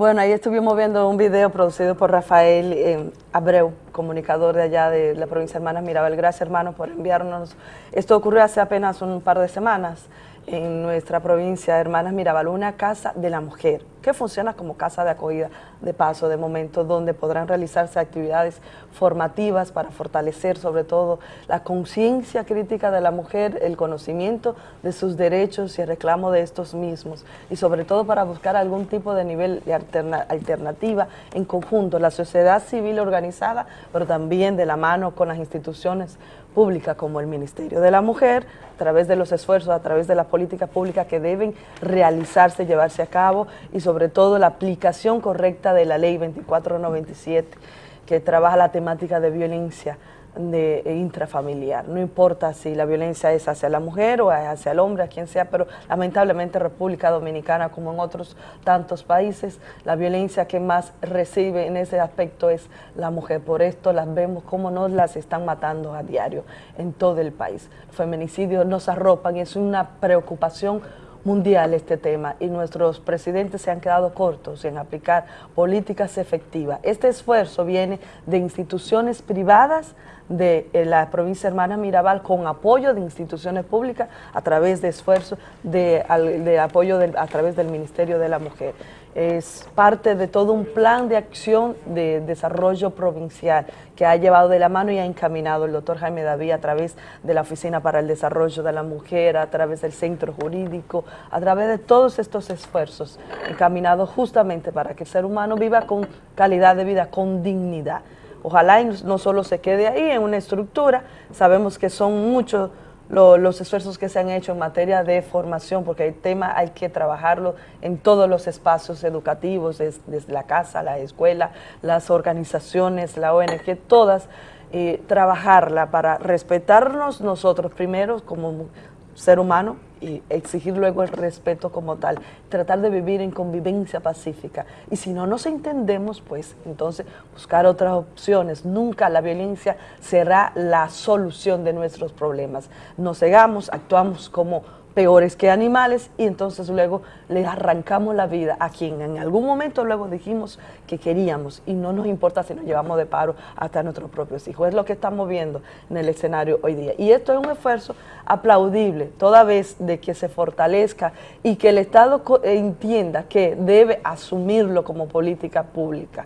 Bueno, ahí estuvimos viendo un video producido por Rafael eh, Abreu, comunicador de allá de la provincia de Hermanas Mirabel. Gracias, hermano, por enviarnos. Esto ocurrió hace apenas un par de semanas en nuestra provincia, Hermanas Mirabal, una casa de la mujer que funciona como casa de acogida de paso de momento, donde podrán realizarse actividades formativas para fortalecer sobre todo la conciencia crítica de la mujer, el conocimiento de sus derechos y el reclamo de estos mismos, y sobre todo para buscar algún tipo de nivel de alternativa en conjunto, la sociedad civil organizada, pero también de la mano con las instituciones pública como el Ministerio de la Mujer, a través de los esfuerzos, a través de las políticas públicas que deben realizarse, llevarse a cabo y sobre todo la aplicación correcta de la Ley 2497 que trabaja la temática de violencia de intrafamiliar. No importa si la violencia es hacia la mujer o hacia el hombre, a quien sea, pero lamentablemente República Dominicana, como en otros tantos países, la violencia que más recibe en ese aspecto es la mujer. Por esto las vemos como nos las están matando a diario en todo el país. Feminicidios nos arropan y es una preocupación mundial este tema y nuestros presidentes se han quedado cortos en aplicar políticas efectivas. Este esfuerzo viene de instituciones privadas de eh, la provincia hermana Mirabal con apoyo de instituciones públicas a través de esfuerzos de, apoyo a través del Ministerio de la Mujer. Es parte de todo un plan de acción de desarrollo provincial que ha llevado de la mano y ha encaminado el doctor Jaime David a través de la Oficina para el Desarrollo de la Mujer, a través del Centro Jurídico, a través de todos estos esfuerzos encaminados justamente para que el ser humano viva con calidad de vida, con dignidad. Ojalá no solo se quede ahí en una estructura, sabemos que son muchos los esfuerzos que se han hecho en materia de formación, porque el tema hay que trabajarlo en todos los espacios educativos, desde, la casa, la escuela, las organizaciones, la ONG, todas eh, trabajarla para respetarnos nosotros primero como ser humano y exigir luego el respeto como tal, tratar de vivir en convivencia pacífica. Y si no nos entendemos, pues entonces buscar otras opciones. Nunca la violencia será la solución de nuestros problemas. Nos cegamos, actuamos como peores que animales y entonces luego le arrancamos la vida a quien en algún momento luego dijimos que queríamos y no nos importa si nos llevamos de paro hasta nuestros propios hijos. Es lo que estamos viendo en el escenario hoy día. Y esto es un esfuerzo aplaudible toda vez de que se fortalezca y que el Estado entienda que debe asumirlo como política pública.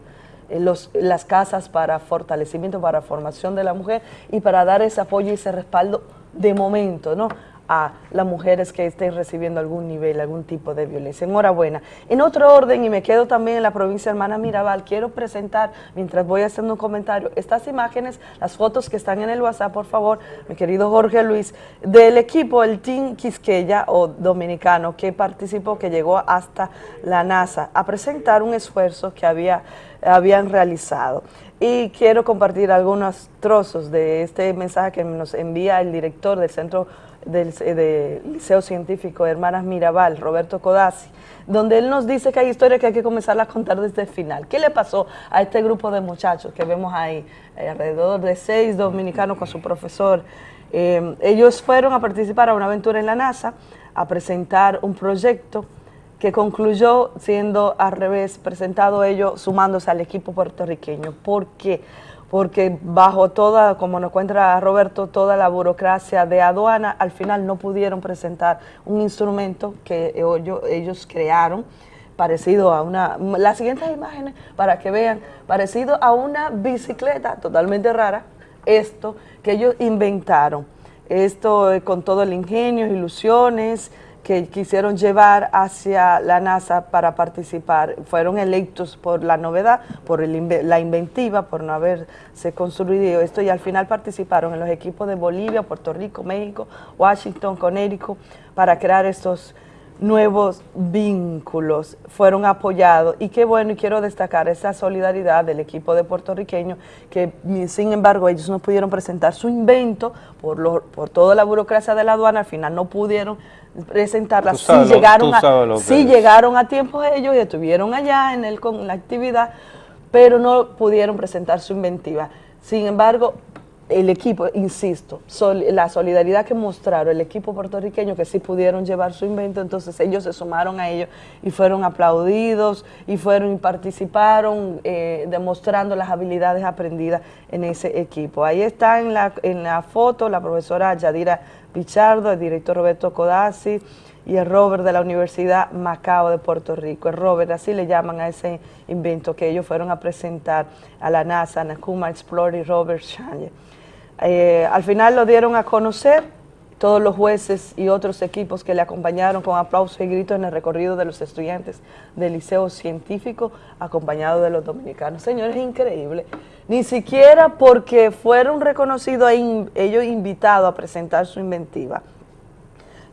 Eh, las casas para fortalecimiento, para formación de la mujer y para dar ese apoyo y ese respaldo de momento, ¿no? A las mujeres que estén recibiendo algún nivel, algún tipo de violencia. Enhorabuena. En otro orden, y me quedo también en la provincia Hermana Mirabal, quiero presentar, mientras voy haciendo un comentario, estas imágenes, las fotos que están en el WhatsApp, por favor, mi querido Jorge Luis, del equipo, el Team Quisqueya o dominicano que participó, que llegó hasta la NASA a presentar un esfuerzo que había, habían realizado y quiero compartir algunos trozos de este mensaje que nos envía el director del Centro del, Liceo Científico Hermanas Mirabal, Roberto Codazzi, donde él nos dice que hay historias que hay que comenzar a contar desde el final. ¿Qué le pasó a este grupo de muchachos que vemos ahí, eh, alrededor de seis dominicanos con su profesor? Eh, ellos fueron a participar a una aventura en la NASA, a presentar un proyecto que concluyó siendo al revés, presentado ellos sumándose al equipo puertorriqueño. ¿Por qué? Porque bajo toda, como nos cuenta Roberto, toda la burocracia de aduana, al final no pudieron presentar un instrumento que ellos, crearon, parecido a una, las siguientes imágenes para que vean, parecido a una bicicleta totalmente rara, esto que ellos inventaron, esto eh, con todo el ingenio, ilusiones, que quisieron llevar hacia la NASA para participar. Fueron electos por la novedad, por la inventiva, por no haberse construido esto y al final participaron en los equipos de Bolivia, Puerto Rico, México, Washington, Connecticut para crear estos nuevos vínculos fueron apoyados. Y qué bueno y quiero destacar esa solidaridad del equipo de puertorriqueños que sin embargo ellos no pudieron presentar su invento por, por toda la burocracia de la aduana, al final no pudieron presentarla, sí, llegaron, a, llegaron a tiempo ellos y estuvieron allá en el, con la actividad, pero no pudieron presentar su inventiva. Sin embargo, el equipo, insisto, la solidaridad que mostraron el equipo puertorriqueño que sí pudieron llevar su invento, entonces ellos se sumaron a ellos y fueron aplaudidos y fueron y participaron eh, demostrando las habilidades aprendidas en ese equipo. Ahí está en la, en la foto la profesora Yadira Pichardo, el director Roberto Codazzi y el Robert de la Universidad Macao de Puerto Rico. El Robert, así le llaman a ese invento que ellos fueron a presentar a la NASA, Nakuma Explorer y Robert Shanye. Eh, al final lo dieron a conocer todos los jueces y otros equipos que le acompañaron con aplausos y gritos en el recorrido de los estudiantes del Liceo Científico, acompañado de los dominicanos. Señores, es increíble. Ni siquiera porque fueron reconocidos ellos invitados a presentar su inventiva.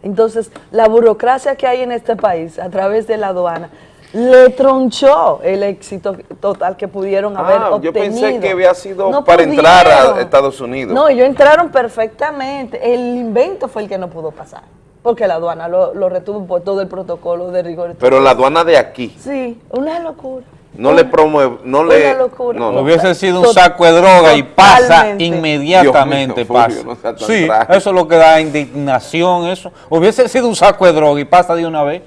Entonces, la burocracia que hay en este país a través de la aduana le tronchó el éxito total que pudieron haber ah, obtenido. Yo pensé que había sido para entrar a Estados Unidos. No, ellos entraron perfectamente. El invento fue el que no pudo pasar. Porque la aduana lo, retuvo por todo el protocolo de rigor. Pero la aduana de aquí. Sí, una locura. No le promueve, no le... Locura. No, Hubiese sido un saco de droga y pasa inmediatamente. pasa. sí, eso es lo que da indignación, eso. Hubiese sido un saco de droga y pasa de una vez.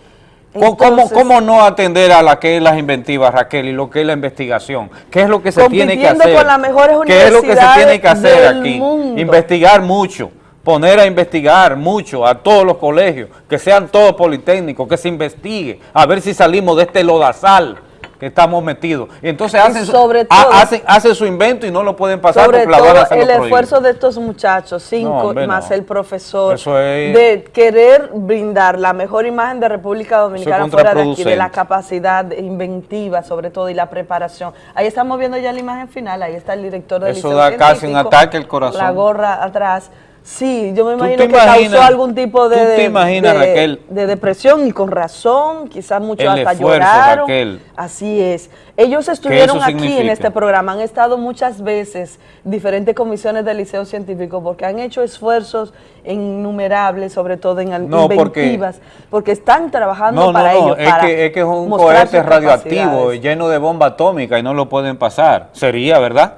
¿Cómo, no atender a la que es las inventivas, Raquel, y lo que es la investigación? ¿Qué es lo que se tiene que hacer? Con las mejores ¿Qué es lo que se tiene que hacer aquí? Investigar mucho, poner a investigar mucho a todos los colegios, que sean todos politécnicos, que se investigue, a ver si salimos de este lodazal que estamos metidos. Y entonces hacen, sobre hacen, su invento y no lo pueden pasar sobre todo el esfuerzo de estos muchachos, cinco más el profesor, de querer brindar la mejor imagen de República Dominicana fuera de aquí, de la capacidad inventiva sobre todo y la preparación. Ahí estamos viendo ya la imagen final, ahí está el director del Eso da casi un ataque al corazón. La gorra atrás Sí, yo me ¿Tú imagino que imaginas- causó algún tipo de, de- imaginas, de- Raquel? de depresión y con razón, quizás muchos hasta esfuerzo, lloraron. Raquel. Así es. Ellos estuvieron aquí en este programa, han estado muchas veces diferentes comisiones del Liceo Científico porque han hecho esfuerzos innumerables, sobre todo en No, porque- inventivas, porque, están trabajando No, no, para no, ello. es para que, es que es un cohete radioactivo lleno de bomba atómica y no lo pueden pasar. Sería, ¿verdad?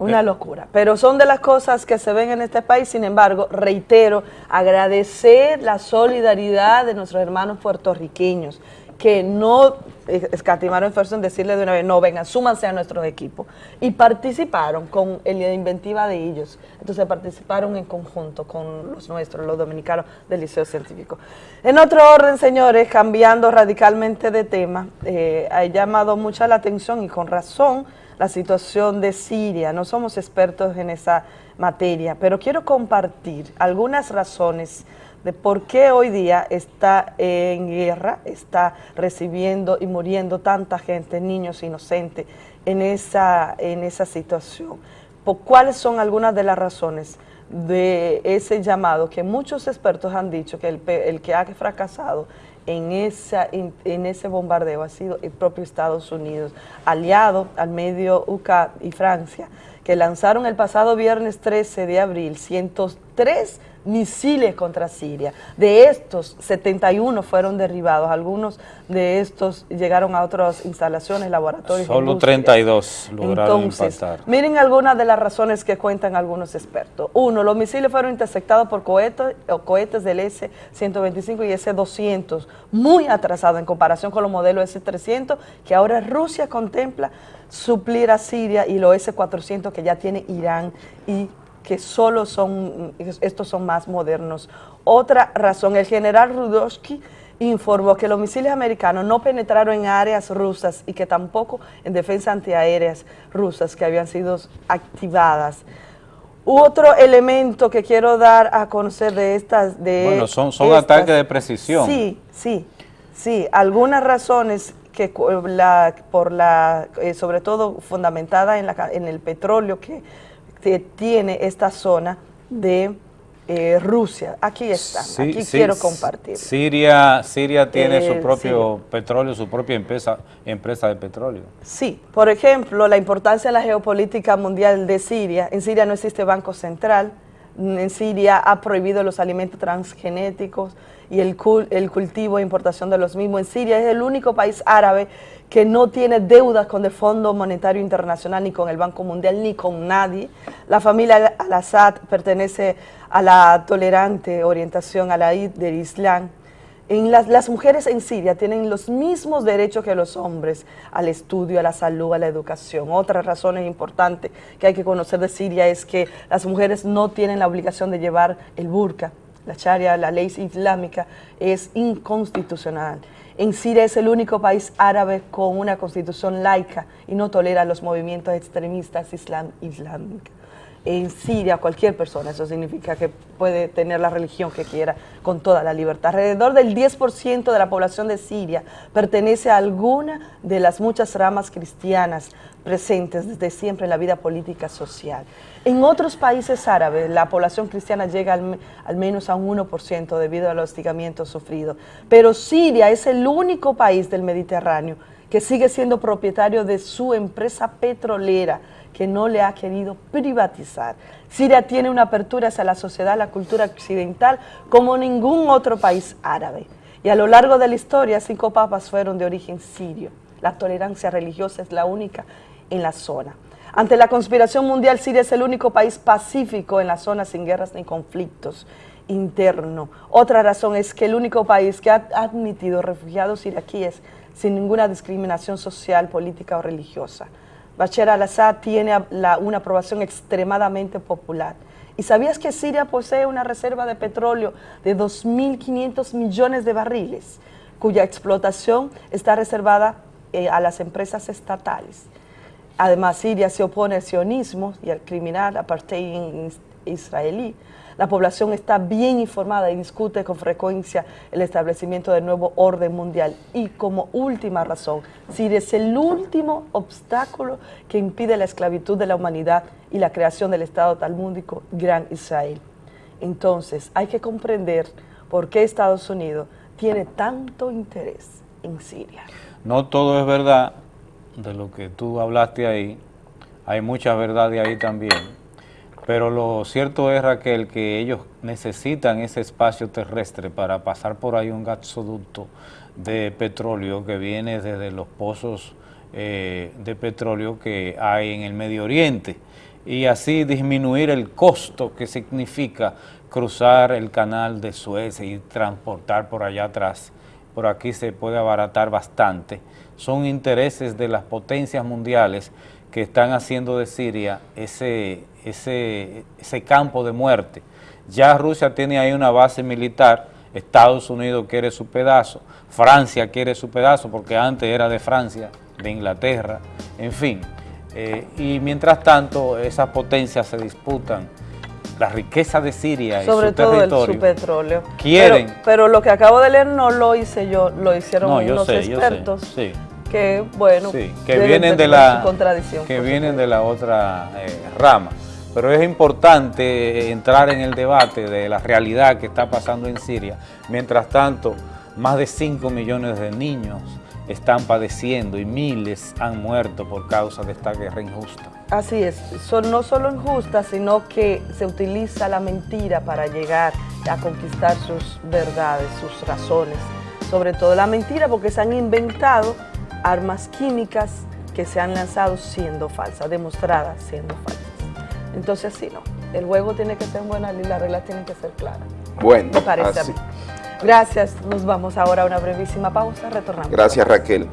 Una locura. Pero son de las cosas que se ven en este país. Sin embargo, reitero, agradecer la solidaridad de nuestros hermanos puertorriqueños que no eh, escatimaron esfuerzo en decirle de una vez, no, vengan, súmanse a nuestros equipos. Y participaron con el- la inventiva de ellos. Entonces participaron en conjunto con los nuestros, los dominicanos del Liceo Científico. En otro orden, señores, cambiando radicalmente de tema, eh, ha llamado mucha la atención y con razón la situación de Siria. No somos expertos en esa materia, pero quiero compartir algunas razones de por qué hoy día está en guerra, está recibiendo y muriendo tanta gente, niños inocentes, en esa, en esa situación. ¿Cuáles son algunas de las razones de ese llamado que muchos expertos han dicho que el, el que ha fracasado en, esa, en, en ese bombardeo ha sido el propio Estados Unidos, aliado al medio UK y Francia, que lanzaron el pasado viernes 13 de abril 103 misiles contra Siria. De estos, 71 fueron derribados. Algunos de estos llegaron a otras instalaciones, laboratorios. Solo industrias. 32 lograron Entonces, impactar. miren algunas de las razones que cuentan algunos expertos. Uno, los misiles fueron interceptados por cohetes, o cohetes del S-125 y S-200, muy atrasados en comparación con los modelos S-300, que ahora Rusia contempla suplir a Siria y los S-400 que ya tiene Irán y que solo son, estos son más modernos. Otra razón, el general Rudowski informó que los misiles americanos no penetraron en áreas rusas y que tampoco en defensa antiaéreas rusas que habían sido activadas. Otro elemento que quiero dar a conocer de estas... De Bueno, son, son estas- ataques de precisión. Sí, sí, sí. Algunas razones que la, por la, eh, sobre todo fundamentada en, la, en el petróleo que, que tiene esta zona de eh, Rusia. Aquí están, Sí, aquí sí, quiero compartir. Siria, Siria tiene Eh, su propio petróleo, su propia empresa, empresa de petróleo. Sí, por ejemplo, la importancia de la geopolítica mundial de Siria. En Siria no existe banco central, en Siria ha prohibido los alimentos transgenéticos y el, cul- el cultivo e importación de los mismos. En Siria es el único país árabe que no tiene deudas con el Fondo Monetario Internacional, ni con el Banco Mundial, ni con nadie. La familia al-Assad pertenece a la tolerante orientación a la del Islam. En las, mujeres en Siria tienen los mismos derechos que los hombres al estudio, a la salud, a la educación. Otra razón importante que hay que conocer de Siria es que las mujeres no tienen la obligación de llevar el burka. La sharia, la ley islámica, es inconstitucional. En Siria es el único país árabe con una constitución laica y no tolera los movimientos extremistas islámicos en Siria cualquier persona, eso significa que puede tener la religión que quiera con toda la libertad. Alrededor del 10% de la población de Siria pertenece a alguna de las muchas ramas cristianas presentes desde siempre en la vida política social. En otros países árabes la población cristiana llega al, al menos a un 1% debido al hostigamiento sufrido, pero Siria es el único país del Mediterráneo que sigue siendo propietario de su empresa petrolera, que no le ha querido privatizar. Siria tiene una apertura hacia la sociedad, la cultura occidental, como ningún otro país árabe. Y a lo largo de la historia, cinco papas fueron de origen sirio. La tolerancia religiosa es la única en la zona. Ante la conspiración mundial, Siria es el único país pacífico en la zona sin guerras ni conflictos internos. Otra razón es que el único país que ha admitido refugiados iraquíes sin ninguna discriminación social, política o religiosa. Bashar al-Assad tiene una aprobación extremadamente popular. ¿Y sabías que Siria posee una reserva de petróleo de 2.500 millones de barriles, cuya explotación está reservada eh, a las empresas estatales? Además, Siria se opone al sionismo y al criminal apartheid is- israelí. La población está bien informada y discute con frecuencia el establecimiento del nuevo orden mundial. Y como última razón, Siria es el último obstáculo que impide la esclavitud de la humanidad y la creación del Estado talmúdico Gran Israel. Entonces, hay que comprender por qué Estados Unidos tiene tanto interés en Siria. No todo es verdad de lo que tú hablaste ahí, hay mucha verdad de ahí también, pero lo cierto es, Raquel, que ellos necesitan ese espacio terrestre para pasar por ahí un gasoducto de petróleo que viene desde los pozos eh, de petróleo que hay en el Medio Oriente y así disminuir el costo que significa cruzar el canal de Suez y transportar por allá atrás. Por aquí se puede abaratar bastante. Son intereses de las potencias mundiales que están haciendo de Siria ese, ese, ese campo de muerte. Ya Rusia tiene ahí una base militar, Estados Unidos quiere su pedazo, Francia quiere su pedazo porque antes era de Francia, de Inglaterra, en fin. Eh, y mientras tanto, esas potencias se disputan la riqueza de Siria Sobre y su todo territorio. el, su petróleo. Quieren. Pero, pero lo que acabo de leer no lo hice yo, lo hicieron No, yo unos sé, sé, expertos sí. que, bueno, Sí, que vienen de la contradicción. que vienen de la otra eh, rama. Pero es importante entrar en el debate de la realidad que está pasando en Siria. Mientras tanto, más de 5 millones de niños están padeciendo y miles han muerto por causa de esta guerra injusta. Así es, son no solo injustas, sino que se utiliza la mentira para llegar a conquistar sus verdades, sus razones. Sobre todo la mentira porque se han inventado armas químicas que se han lanzado siendo falsas, demostradas siendo falsas. Entonces sí, no, el juego tiene que ser bueno y las reglas tienen que ser claras. Bueno, Me parece a así. mí. Gracias, nos vamos ahora a una brevísima pausa, retornamos. Gracias Raquel.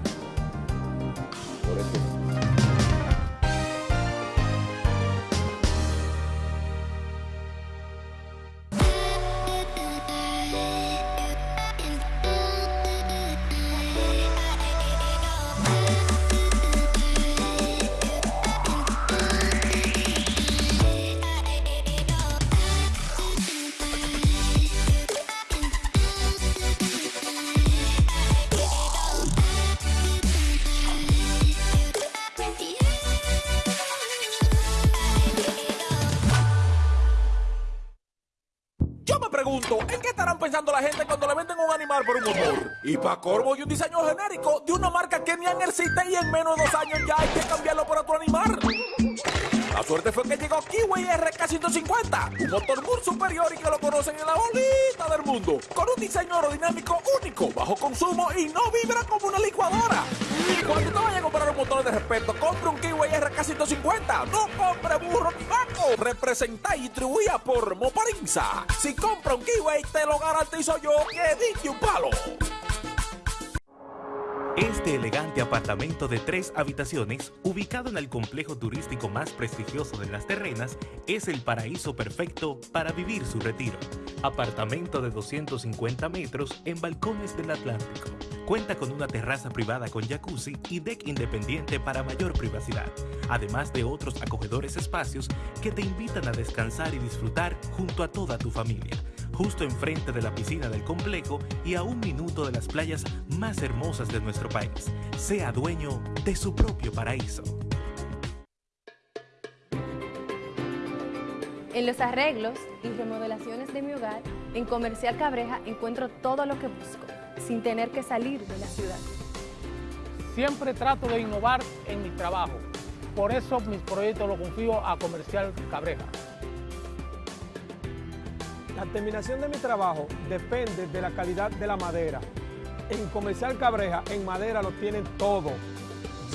De una marca que ni existe y en menos de dos años ya hay que cambiarlo por otro animal. La suerte fue que llegó Kiwi RK150, un motor muy superior y que lo conocen en la bolita del mundo, con un diseño aerodinámico único, bajo consumo y no vibra como una licuadora. Cuando te vayas a comprar un motor de respeto, compre un Kiwi RK150, no compre burro ni. Representa y distribuida por Moparinza. Si compra un Kiwi, te lo garantizo yo que dije un palo. Este elegante apartamento de tres habitaciones, ubicado en el complejo turístico más prestigioso de las terrenas, es el paraíso perfecto para vivir su retiro. Apartamento de 250 metros en balcones del Atlántico. Cuenta con una terraza privada con jacuzzi y deck independiente para mayor privacidad, además de otros acogedores espacios que te invitan a descansar y disfrutar junto a toda tu familia justo enfrente de la piscina del complejo y a un minuto de las playas más hermosas de nuestro país. Sea dueño de su propio paraíso. En los arreglos y remodelaciones de mi hogar, en Comercial Cabreja encuentro todo lo que busco, sin tener que salir de la ciudad. Siempre trato de innovar en mi trabajo. Por eso mis proyectos los confío a Comercial Cabreja. La terminación de mi trabajo depende de la calidad de la madera. En Comercial Cabreja, en madera lo tienen todo.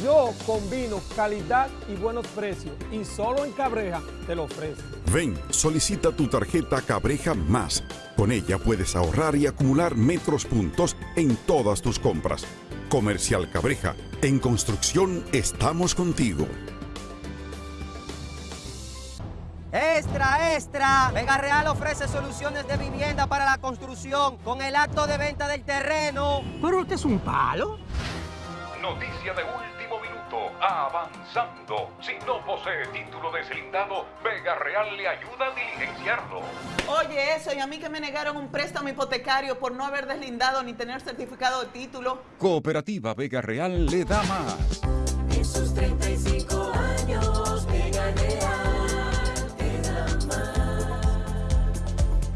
Yo combino calidad y buenos precios y solo en Cabreja te lo ofrezco. Ven, solicita tu tarjeta Cabreja Más. Con ella puedes ahorrar y acumular metros puntos en todas tus compras. Comercial Cabreja, en construcción estamos contigo. Extra, extra. Vega Real ofrece soluciones de vivienda para la construcción con el acto de venta del terreno. Pero usted es un palo. Noticia de último minuto. Avanzando. Si no posee título deslindado, Vega Real le ayuda a diligenciarlo. Oye, eso, y a mí que me negaron un préstamo hipotecario por no haber deslindado ni tener certificado de título. Cooperativa Vega Real le da más. En sus 35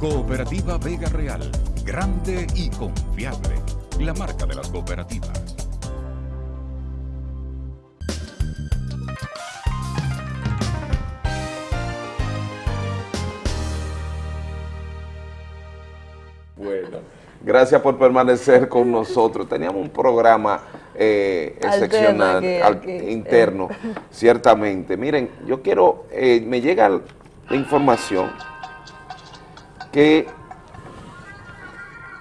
Cooperativa Vega Real, grande y confiable. La marca de las cooperativas. Bueno, gracias por permanecer con nosotros. Teníamos un programa eh, excepcional, al- interno, ciertamente. Miren, yo quiero, eh, me llega la información que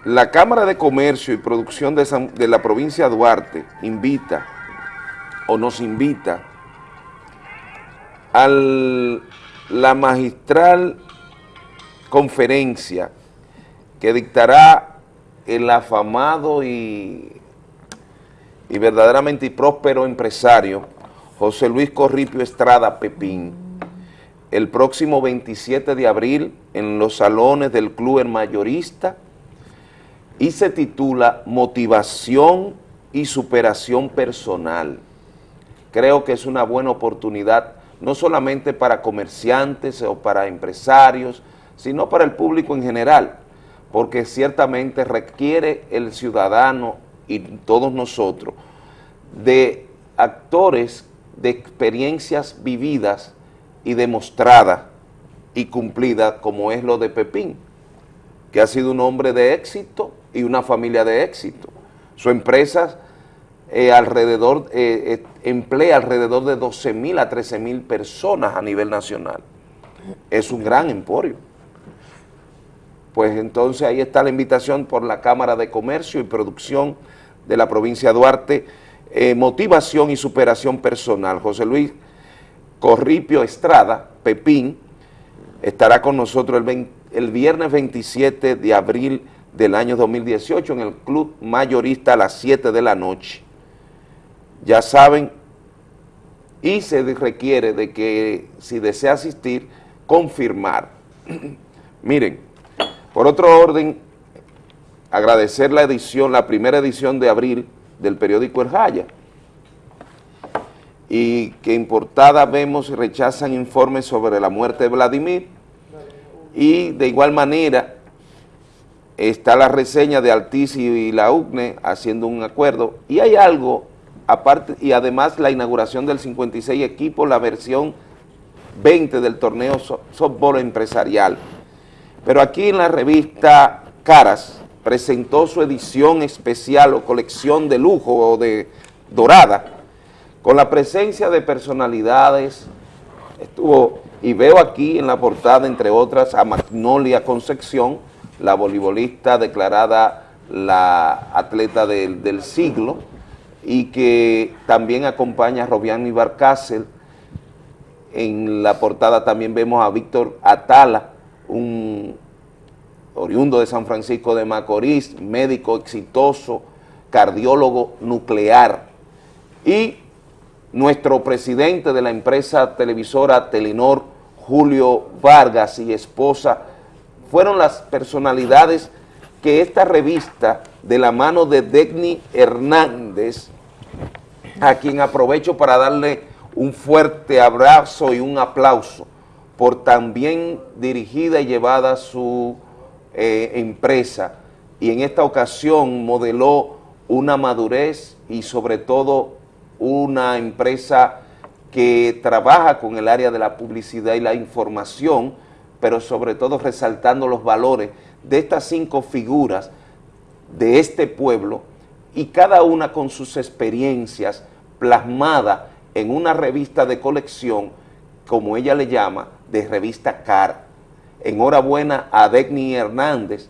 la Cámara de Comercio y Producción de, San- de la provincia de Duarte invita o nos invita a la magistral conferencia que dictará el afamado y, y verdaderamente próspero empresario José Luis Corripio Estrada Pepín el próximo 27 de abril en los salones del Club El Mayorista y se titula Motivación y Superación Personal. Creo que es una buena oportunidad no solamente para comerciantes o para empresarios, sino para el público en general, porque ciertamente requiere el ciudadano y todos nosotros de actores de experiencias vividas y demostradas y cumplidas como es lo de Pepín, que ha sido un hombre de éxito y una familia de éxito. Su empresa eh, alrededor, eh, eh, emplea alrededor de 12 mil a 13 mil personas a nivel nacional. Es un gran emporio. Pues entonces ahí está la invitación por la Cámara de Comercio y Producción de la provincia de Duarte, motivación y superación personal. José Luis Corripio Estrada, Pepín, estará con nosotros el, el viernes 27 de abril del año 2018 en el Club Mayorista a las 7 de la noche. Ya saben, y se requiere de que si desea asistir, confirmar. Miren, por otro orden, agradecer la edición, la primera edición de abril del periódico El Jaya, y que en portada vemos rechazan informes sobre la muerte de Vladimir, y de igual manera está la reseña de Altiz y la UCNE haciendo un acuerdo, y hay algo aparte, y además la inauguración del 56 equipo, la versión 20 del torneo so- softball empresarial. Pero aquí en la revista Caras presentó su edición especial o colección de lujo o de dorada, con la presencia de personalidades, estuvo, y veo aquí en la portada, entre otras, a Magnolia Concepción, la voleibolista declarada la atleta del, del siglo, y que también acompaña a Robiani Barcácel. En la portada también vemos a Víctor Atala, un oriundo de San Francisco de Macorís, médico exitoso, cardiólogo nuclear, y nuestro presidente de la empresa televisora Telenor, Julio Vargas y esposa, fueron las personalidades que esta revista, de la mano de Degni Hernández, a quien aprovecho para darle un fuerte abrazo y un aplauso por tan bien dirigida y llevada su eh, empresa. Y en esta ocasión modeló una madurez y sobre todo una empresa que trabaja con el área de la publicidad y la información, pero sobre todo resaltando los valores de estas cinco figuras de este pueblo y cada una con sus experiencias plasmada en una revista de colección, como ella le llama, de revista CAR. Enhorabuena a Degni Hernández,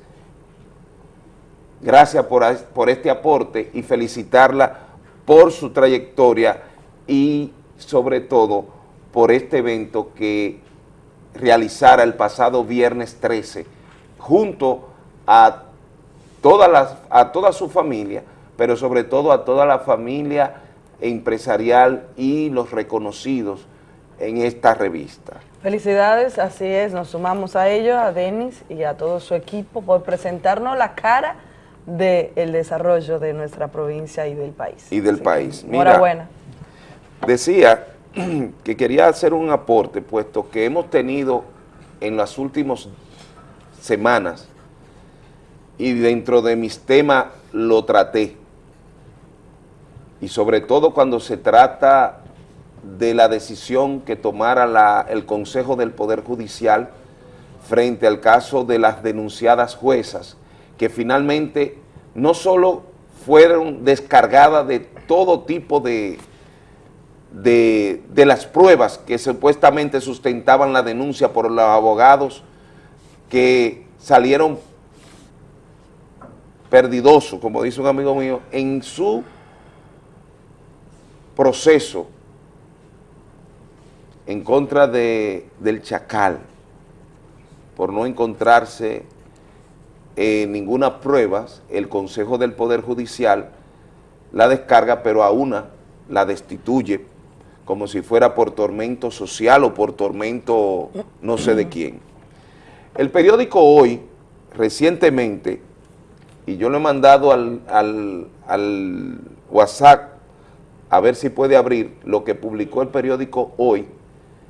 gracias por, por este aporte y felicitarla por su trayectoria y sobre todo por este evento que realizara el pasado viernes 13 junto a todas las, a toda su familia, pero sobre todo a toda la familia empresarial y los reconocidos en esta revista. Felicidades, así es, nos sumamos a ello, a Denis y a todo su equipo por presentarnos la cara del desarrollo de nuestra provincia y del país. Y del país. Mira, Enhorabuena. Decía que quería hacer un aporte, puesto que hemos tenido en los últimos semanas y dentro de mis temas lo traté. Y sobre todo cuando se trata de la decisión que tomara la- el Consejo del Poder Judicial frente al caso de las denunciadas juezas, que finalmente no solo fueron descargadas de todo tipo de, de, de las pruebas que supuestamente sustentaban la denuncia por los abogados que salieron perdidosos, como dice un amigo mío, en su proceso en contra de, del Chacal, por no encontrarse eh, ninguna prueba, el Consejo del Poder Judicial la descarga, pero a una la destituye como si fuera por tormento social o por tormento no sé de quién. El periódico Hoy, recientemente, y yo lo he mandado al, al- al WhatsApp a ver si puede abrir lo que publicó el periódico Hoy,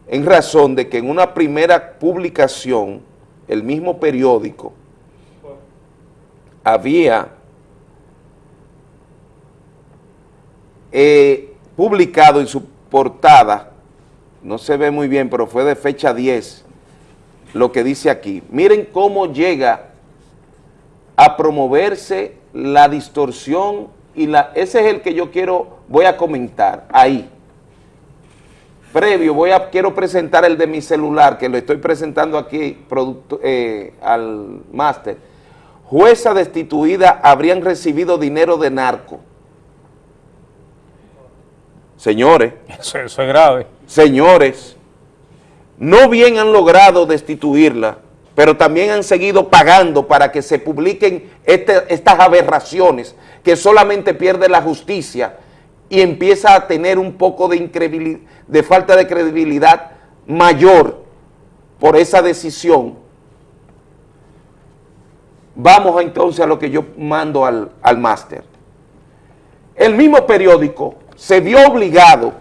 en razón de que en una primera publicación, el mismo periódico había eh, publicado en su portada, no se ve muy bien, pero fue de fecha 10, lo que dice aquí. Miren cómo llega a promoverse la distorsión y la, ese es el que yo quiero, voy a comentar ahí. Previo, voy a, quiero presentar el de mi celular, que lo estoy presentando aquí producto- eh, al máster. Jueza destituida habrían recibido dinero de narco. Señores. Eso, eso es grave. Señores, no bien han logrado destituirla, pero también han seguido pagando para que se publiquen este- estas aberraciones que solamente pierde la justicia y empieza a tener un poco de, de falta de credibilidad mayor por esa decisión. Vamos entonces a lo que yo mando al, al máster. El mismo periódico se vio obligado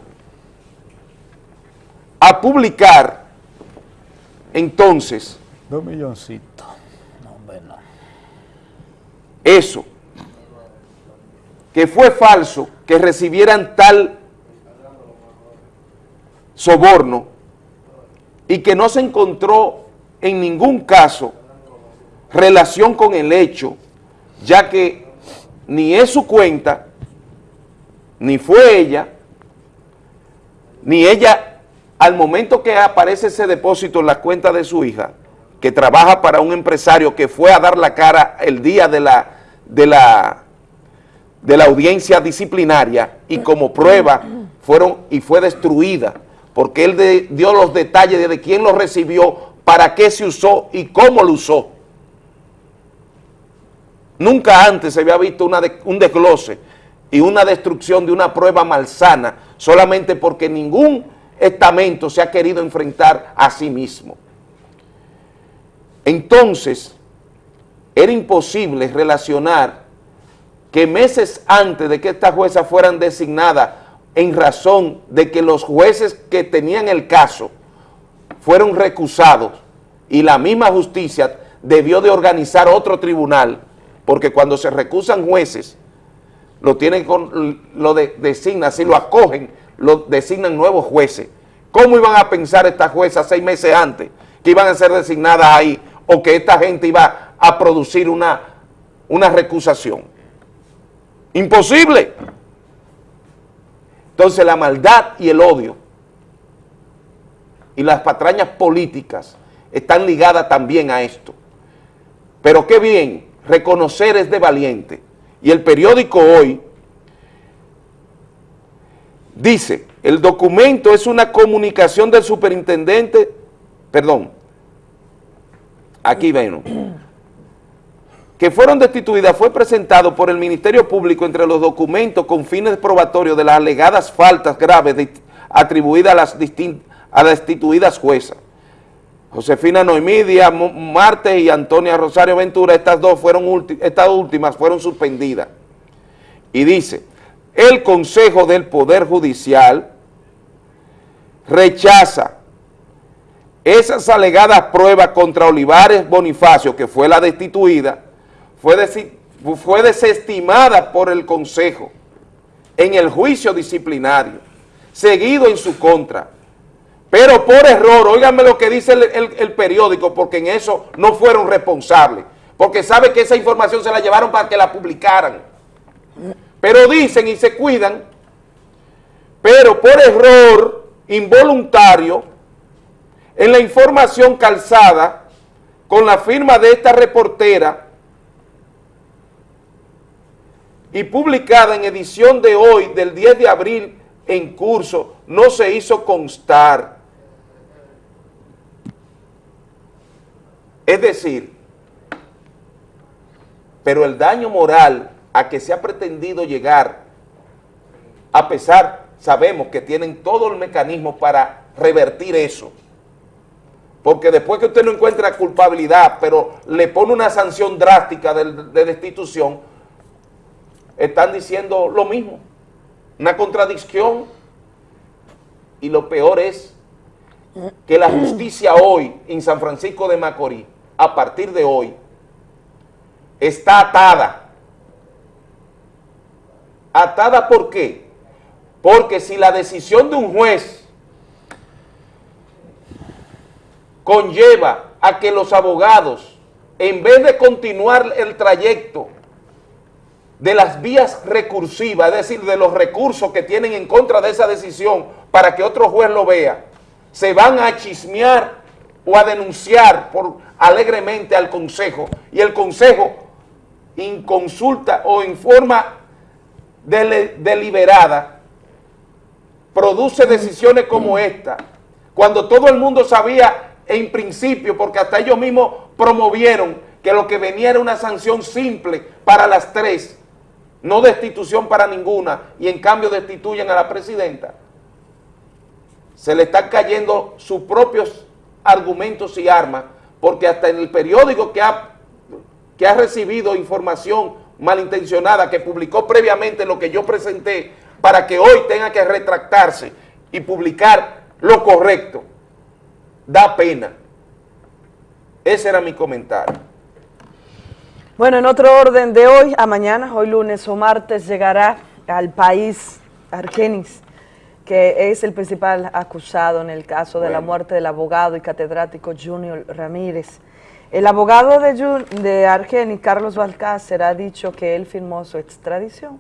a publicar entonces Dos milloncitos. No, eso, que fue falso que recibieran tal soborno y que no se encontró en ningún caso relación con el hecho, ya que ni es su cuenta, ni fue ella, ni ella, al momento que aparece ese depósito en la cuenta de su hija, que trabaja para un empresario que fue a dar la cara el día de la, de la, de la audiencia disciplinaria y como prueba fueron y fue destruida, porque él dio los detalles de, de quién lo recibió, para qué se usó y cómo lo usó. Nunca antes se había visto un desglose y una destrucción de una prueba malsana solamente porque ningún estamento se ha querido enfrentar a sí mismo. Entonces, era imposible relacionar que meses antes de que estas juezas fueran designadas en razón de que los jueces que tenían el caso fueron recusados y la misma justicia debió de organizar otro tribunal, porque cuando se recusan jueces, lo tienen con, lo de- designan, si lo acogen, lo designan nuevos jueces. ¿Cómo iban a pensar estas juezas seis meses antes que iban a ser designadas ahí o que esta gente iba a producir una, una recusación? Imposible. Entonces la maldad y el odio y las patrañas políticas están ligadas también a esto. Pero qué bien, reconocer es de valiente. Y el periódico hoy dice, el documento es una comunicación del superintendente, perdón, aquí ven, que fueron destituidas fue presentado por el Ministerio Público entre los documentos con fines probatorios de las alegadas faltas graves atribuidas a las, a las destituidas juezas. Josefina Noemí Díaz Martes y Antonia Rosario Ventura, estas dos fueron estas últimas fueron suspendidas. Y dice, el Consejo del Poder Judicial rechaza esas alegadas pruebas contra Olivares Bonifacio, que fue la destituida, fue, fue desestimada por el Consejo en el juicio disciplinario, seguido en su contra. Pero por error, óigame lo que dice el, el- el periódico, porque en eso no fueron responsables, porque sabe que esa información se la llevaron para que la publicaran. Pero dicen y se cuidan, pero por error involuntario, en la información calzada con la firma de esta reportera y publicada en edición de hoy del 10 de abril en curso, no se hizo constar. Es decir, pero el daño moral a que se ha pretendido llegar, a pesar, sabemos que tienen todo el mecanismo para revertir eso, porque después que usted no encuentra culpabilidad, pero le pone una sanción drástica de, de destitución, están diciendo lo mismo, una contradicción, y lo peor es que la justicia hoy en San Francisco de Macorís, a partir de hoy, está atada. ¿Atada por qué? Porque si la decisión de un juez conlleva a que los abogados, en vez de continuar el trayecto de las vías recursivas, es decir, de los recursos que tienen en contra de esa decisión para que otro juez lo vea, se van a chismear o a denunciar por, alegremente al Consejo y el Consejo en consulta o en forma deliberada produce decisiones como esta, cuando todo el mundo sabía en principio, porque hasta ellos mismos promovieron que lo que venía era una sanción simple para las tres, no destitución para ninguna, y en cambio destituyen a la presidenta, se le están cayendo sus propios argumentos y armas, porque hasta en el periódico que ha, que ha recibido información malintencionada, que publicó previamente lo que yo presenté, para que hoy tenga que retractarse y publicar lo correcto, da pena. Ese era mi comentario. Bueno, en otro orden de hoy a mañana, hoy lunes o martes, llegará al país Argenis, que es el principal acusado en el caso de la muerte del abogado y catedrático Junior Ramírez. El abogado de, Jun- de Argenis, Carlos Balcácer, ha dicho que él firmó su extradición.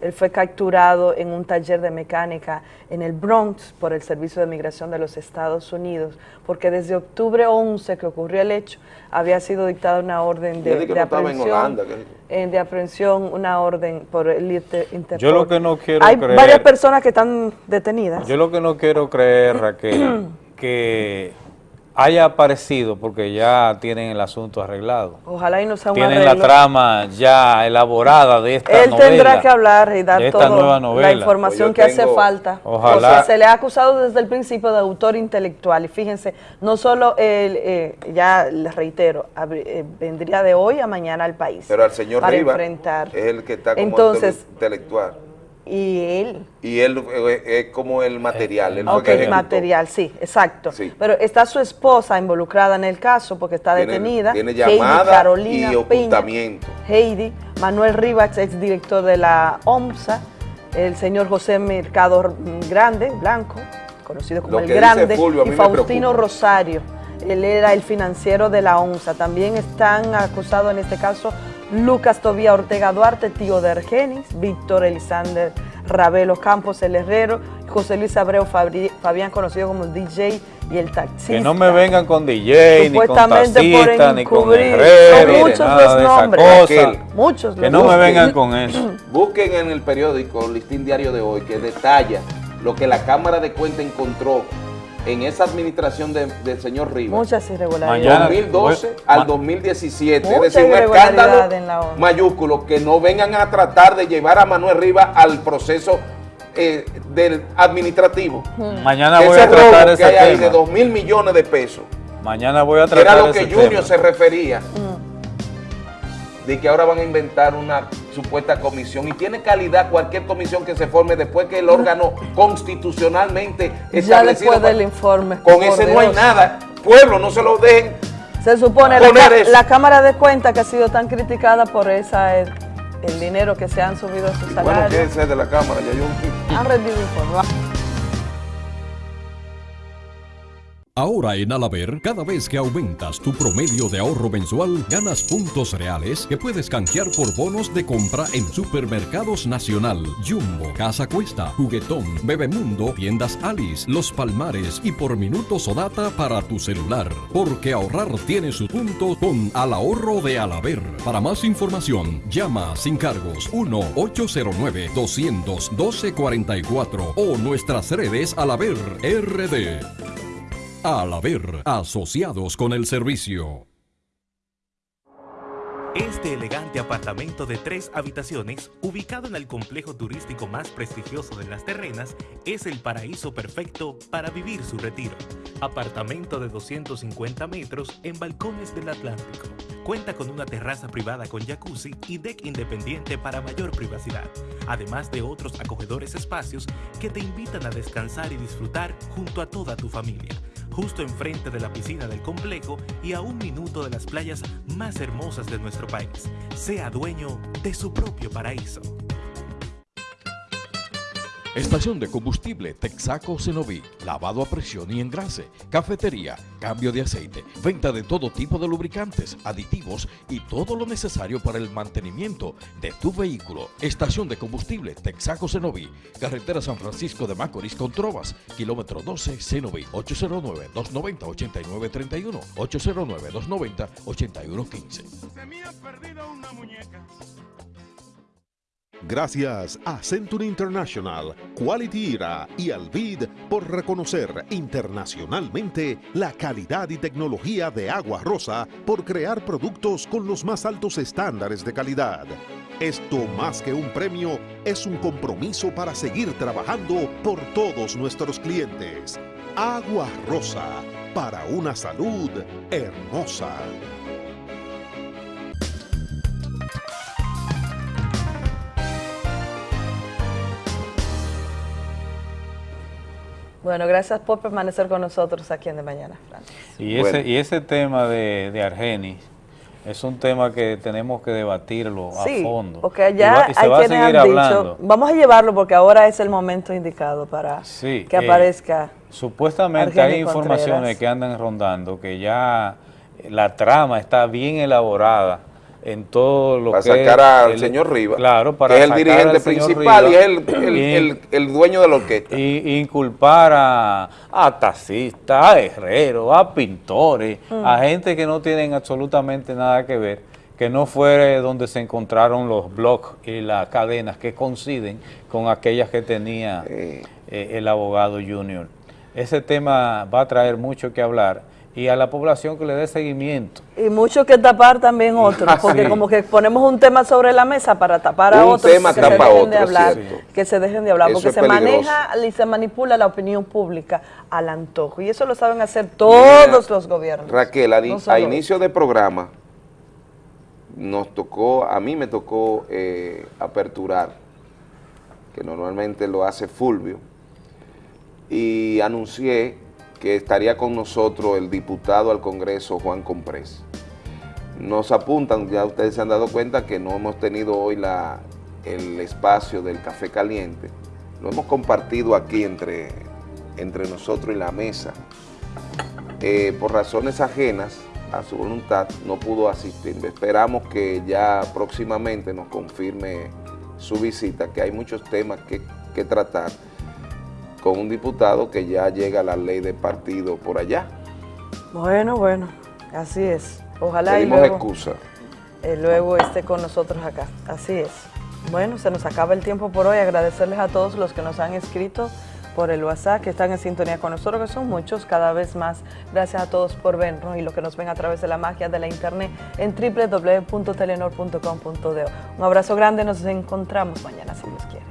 Él fue capturado en un taller de mecánica en el Bronx por el Servicio de Migración de los Estados Unidos, porque desde octubre 11 que ocurrió el hecho, había sido dictada una orden de, de no en aprehensión. Holanda, que- eh, de aprehensión, una orden por el Inter- Interpol. Yo lo que no quiero Hay creer- varias personas que están detenidas. Yo lo que no quiero creer, Raquel, que haya aparecido porque ya tienen el asunto arreglado. Ojalá y no sea un Tienen la trama ya elaborada de esta Él novela. tendrá que hablar y dar toda la información Pues que hace falta. Ojalá. O sea, se le ha acusado desde el principio de autor intelectual. Y fíjense, no solo él, eh, ya les reitero, abri- eh, vendría de hoy a mañana al país. Pero al señor para Rivas enfrentar. es el que está como Entonces, intelectual. Y él Y él eh, es como el material. él fue Ok, que ejecutó. material, sí, exacto. Sí. Pero está su esposa involucrada en el caso porque está Tiene- detenida. tiene Heidi llamada Carolina y ocultamiento. Peña, Heidi, Manuel Rivas, exdirector de la OMSA, el señor José Mercado Grande, Blanco, conocido como Lo el Grande, Fulvio y Faustino. Rosario. Él era el financiero de la OMSA. También están acusados en este caso Lucas Tobía Ortega Duarte, tío de Argenis, Víctor Elisander Ravelo Campos, el herrero, José Luis Abreu Fabri- Fabián, conocido como DJ y el taxista. Que no me vengan con DJ, ni con Supuestamente por taxista, ni con herrero, muchos nada los de esa nombres. cosa. Muchos Que no me nombres. vengan con eso. Busquen en el periódico, el listín diario de hoy, que detalla lo que la Cámara de Cuentas encontró en esa administración de- del señor Rivas. Muchas irregularidades. Mañana- 2012 Bueno, al ma- 2017. Mucha es decir, un escándalo mayúsculo que no vengan a tratar de llevar a Manuel Rivas al proceso eh, del administrativo. Mañana Ese voy a tratar robo ese que hay ahí de tema. 2 mil millones de pesos. Mañana voy a tratar era lo que ese Junior tema. se refería. De que ahora van a inventar una supuesta comisión. Y tiene calidad cualquier comisión que se forme después que el órgano constitucionalmente Ya establecido. después del informe. Con ese no hay nada pueblo no se lo dejen Se supone la, poner ca- eso. la Cámara de Cuentas que ha sido tan criticada por esa el, el dinero que se han subido a sus Bueno, salarios. quédense de la cámara, ya yo... han rendido informes. Ahora en Alaber, cada vez que aumentas tu promedio de ahorro mensual, ganas puntos reales que puedes canjear por bonos de compra en supermercados Nacional, Jumbo, Casa Cuesta, Juguetón, Bebemundo, Tiendas Alice, Los Palmares y por minutos o data para tu celular. Porque ahorrar tiene su punto con Al Ahorro de Alaber. Para más información, llama sin cargos 1-809-200-1244 o nuestras redes Alaber RD. Al haber asociados con el servicio. Este elegante apartamento de tres habitaciones, ubicado en el complejo turístico más prestigioso de Las Terrenas, es el paraíso perfecto para vivir su retiro. Apartamento de 250 metros en balcones del Atlántico. Cuenta con una terraza privada con jacuzzi y deck independiente para mayor privacidad, además de otros acogedores espacios que te invitan a descansar y disfrutar junto a toda tu familia justo enfrente de la piscina del complejo y a un minuto de las playas más hermosas de nuestro país. Sea dueño de su propio paraíso. Estación de combustible Texaco Cenoví, lavado a presión y engrase, cafetería, cambio de aceite, venta de todo tipo de lubricantes, aditivos y todo lo necesario para el mantenimiento de tu vehículo. Estación de combustible Texaco Cenoví, carretera San Francisco de Macorís con Trovas, kilómetro 12 Cenoví, 809-290-8931, 809-290-8115. Gracias a Century International, Quality Era y Alvid por reconocer internacionalmente la calidad y tecnología de Agua Rosa por crear productos con los más altos estándares de calidad. Esto más que un premio es un compromiso para seguir trabajando por todos nuestros clientes. Agua Rosa, para una salud hermosa. Bueno, gracias por permanecer con nosotros aquí en De Mañana, Francis. Y ese, y ese tema de, de Argenis es un tema que tenemos que debatirlo Sí, a fondo. porque Y allá va- y se hay va quienes han hablando. dicho, vamos a llevarlo porque ahora es el momento indicado para Sí, que eh, aparezca. Supuestamente Argenis hay informaciones Contreras. que andan rondando que ya la trama está bien elaborada en todo lo Para que sacar al el- señor Rivas, claro, para que es el dirigente principal y es el- el- y- el- el dueño de la orquesta. Y inculpar a, a taxistas, a herreros, a pintores, Mm. a gente que no tienen absolutamente nada que ver, que no fue donde se encontraron los blogs y las cadenas que coinciden con aquellas que tenía eh, el abogado junior. Ese tema va a traer mucho que hablar y a la población que le dé seguimiento. Y mucho que tapar también otros, porque Sí. como que ponemos un tema sobre la mesa para tapar a Un otros tema que tapa se dejen otro, de hablar, que se dejen de hablar, Eso porque se peligroso. maneja y se manipula la opinión pública al antojo, y eso lo saben hacer todos Mira, los gobiernos. Raquel, a, No a solo inicio de programa nos tocó, a mí me tocó eh, aperturar, que normalmente lo hace Fulvio, y anuncié que estaría con nosotros el diputado al Congreso Juan Comprés. Nos apuntan, ya ustedes se han dado cuenta que no hemos tenido hoy la, el espacio del café caliente, lo hemos compartido aquí entre, entre nosotros y la mesa. Eh, por razones ajenas a su voluntad no pudo asistir. Esperamos que ya próximamente nos confirme su visita, que hay muchos temas que, que tratar con un diputado que ya llega la ley de partido por allá. Bueno, bueno, así es. Ojalá y Pedimos luego, excusa. eh, luego esté con nosotros acá. Así es. Bueno, se nos acaba el tiempo por hoy. Agradecerles a todos los que nos han escrito por el WhatsApp, que están en sintonía con nosotros, que son muchos, cada vez más. Gracias a todos por vernos y los que nos ven a través de la magia de la internet en www.telenor.com.do. Un abrazo grande, nos encontramos mañana si Dios quiere.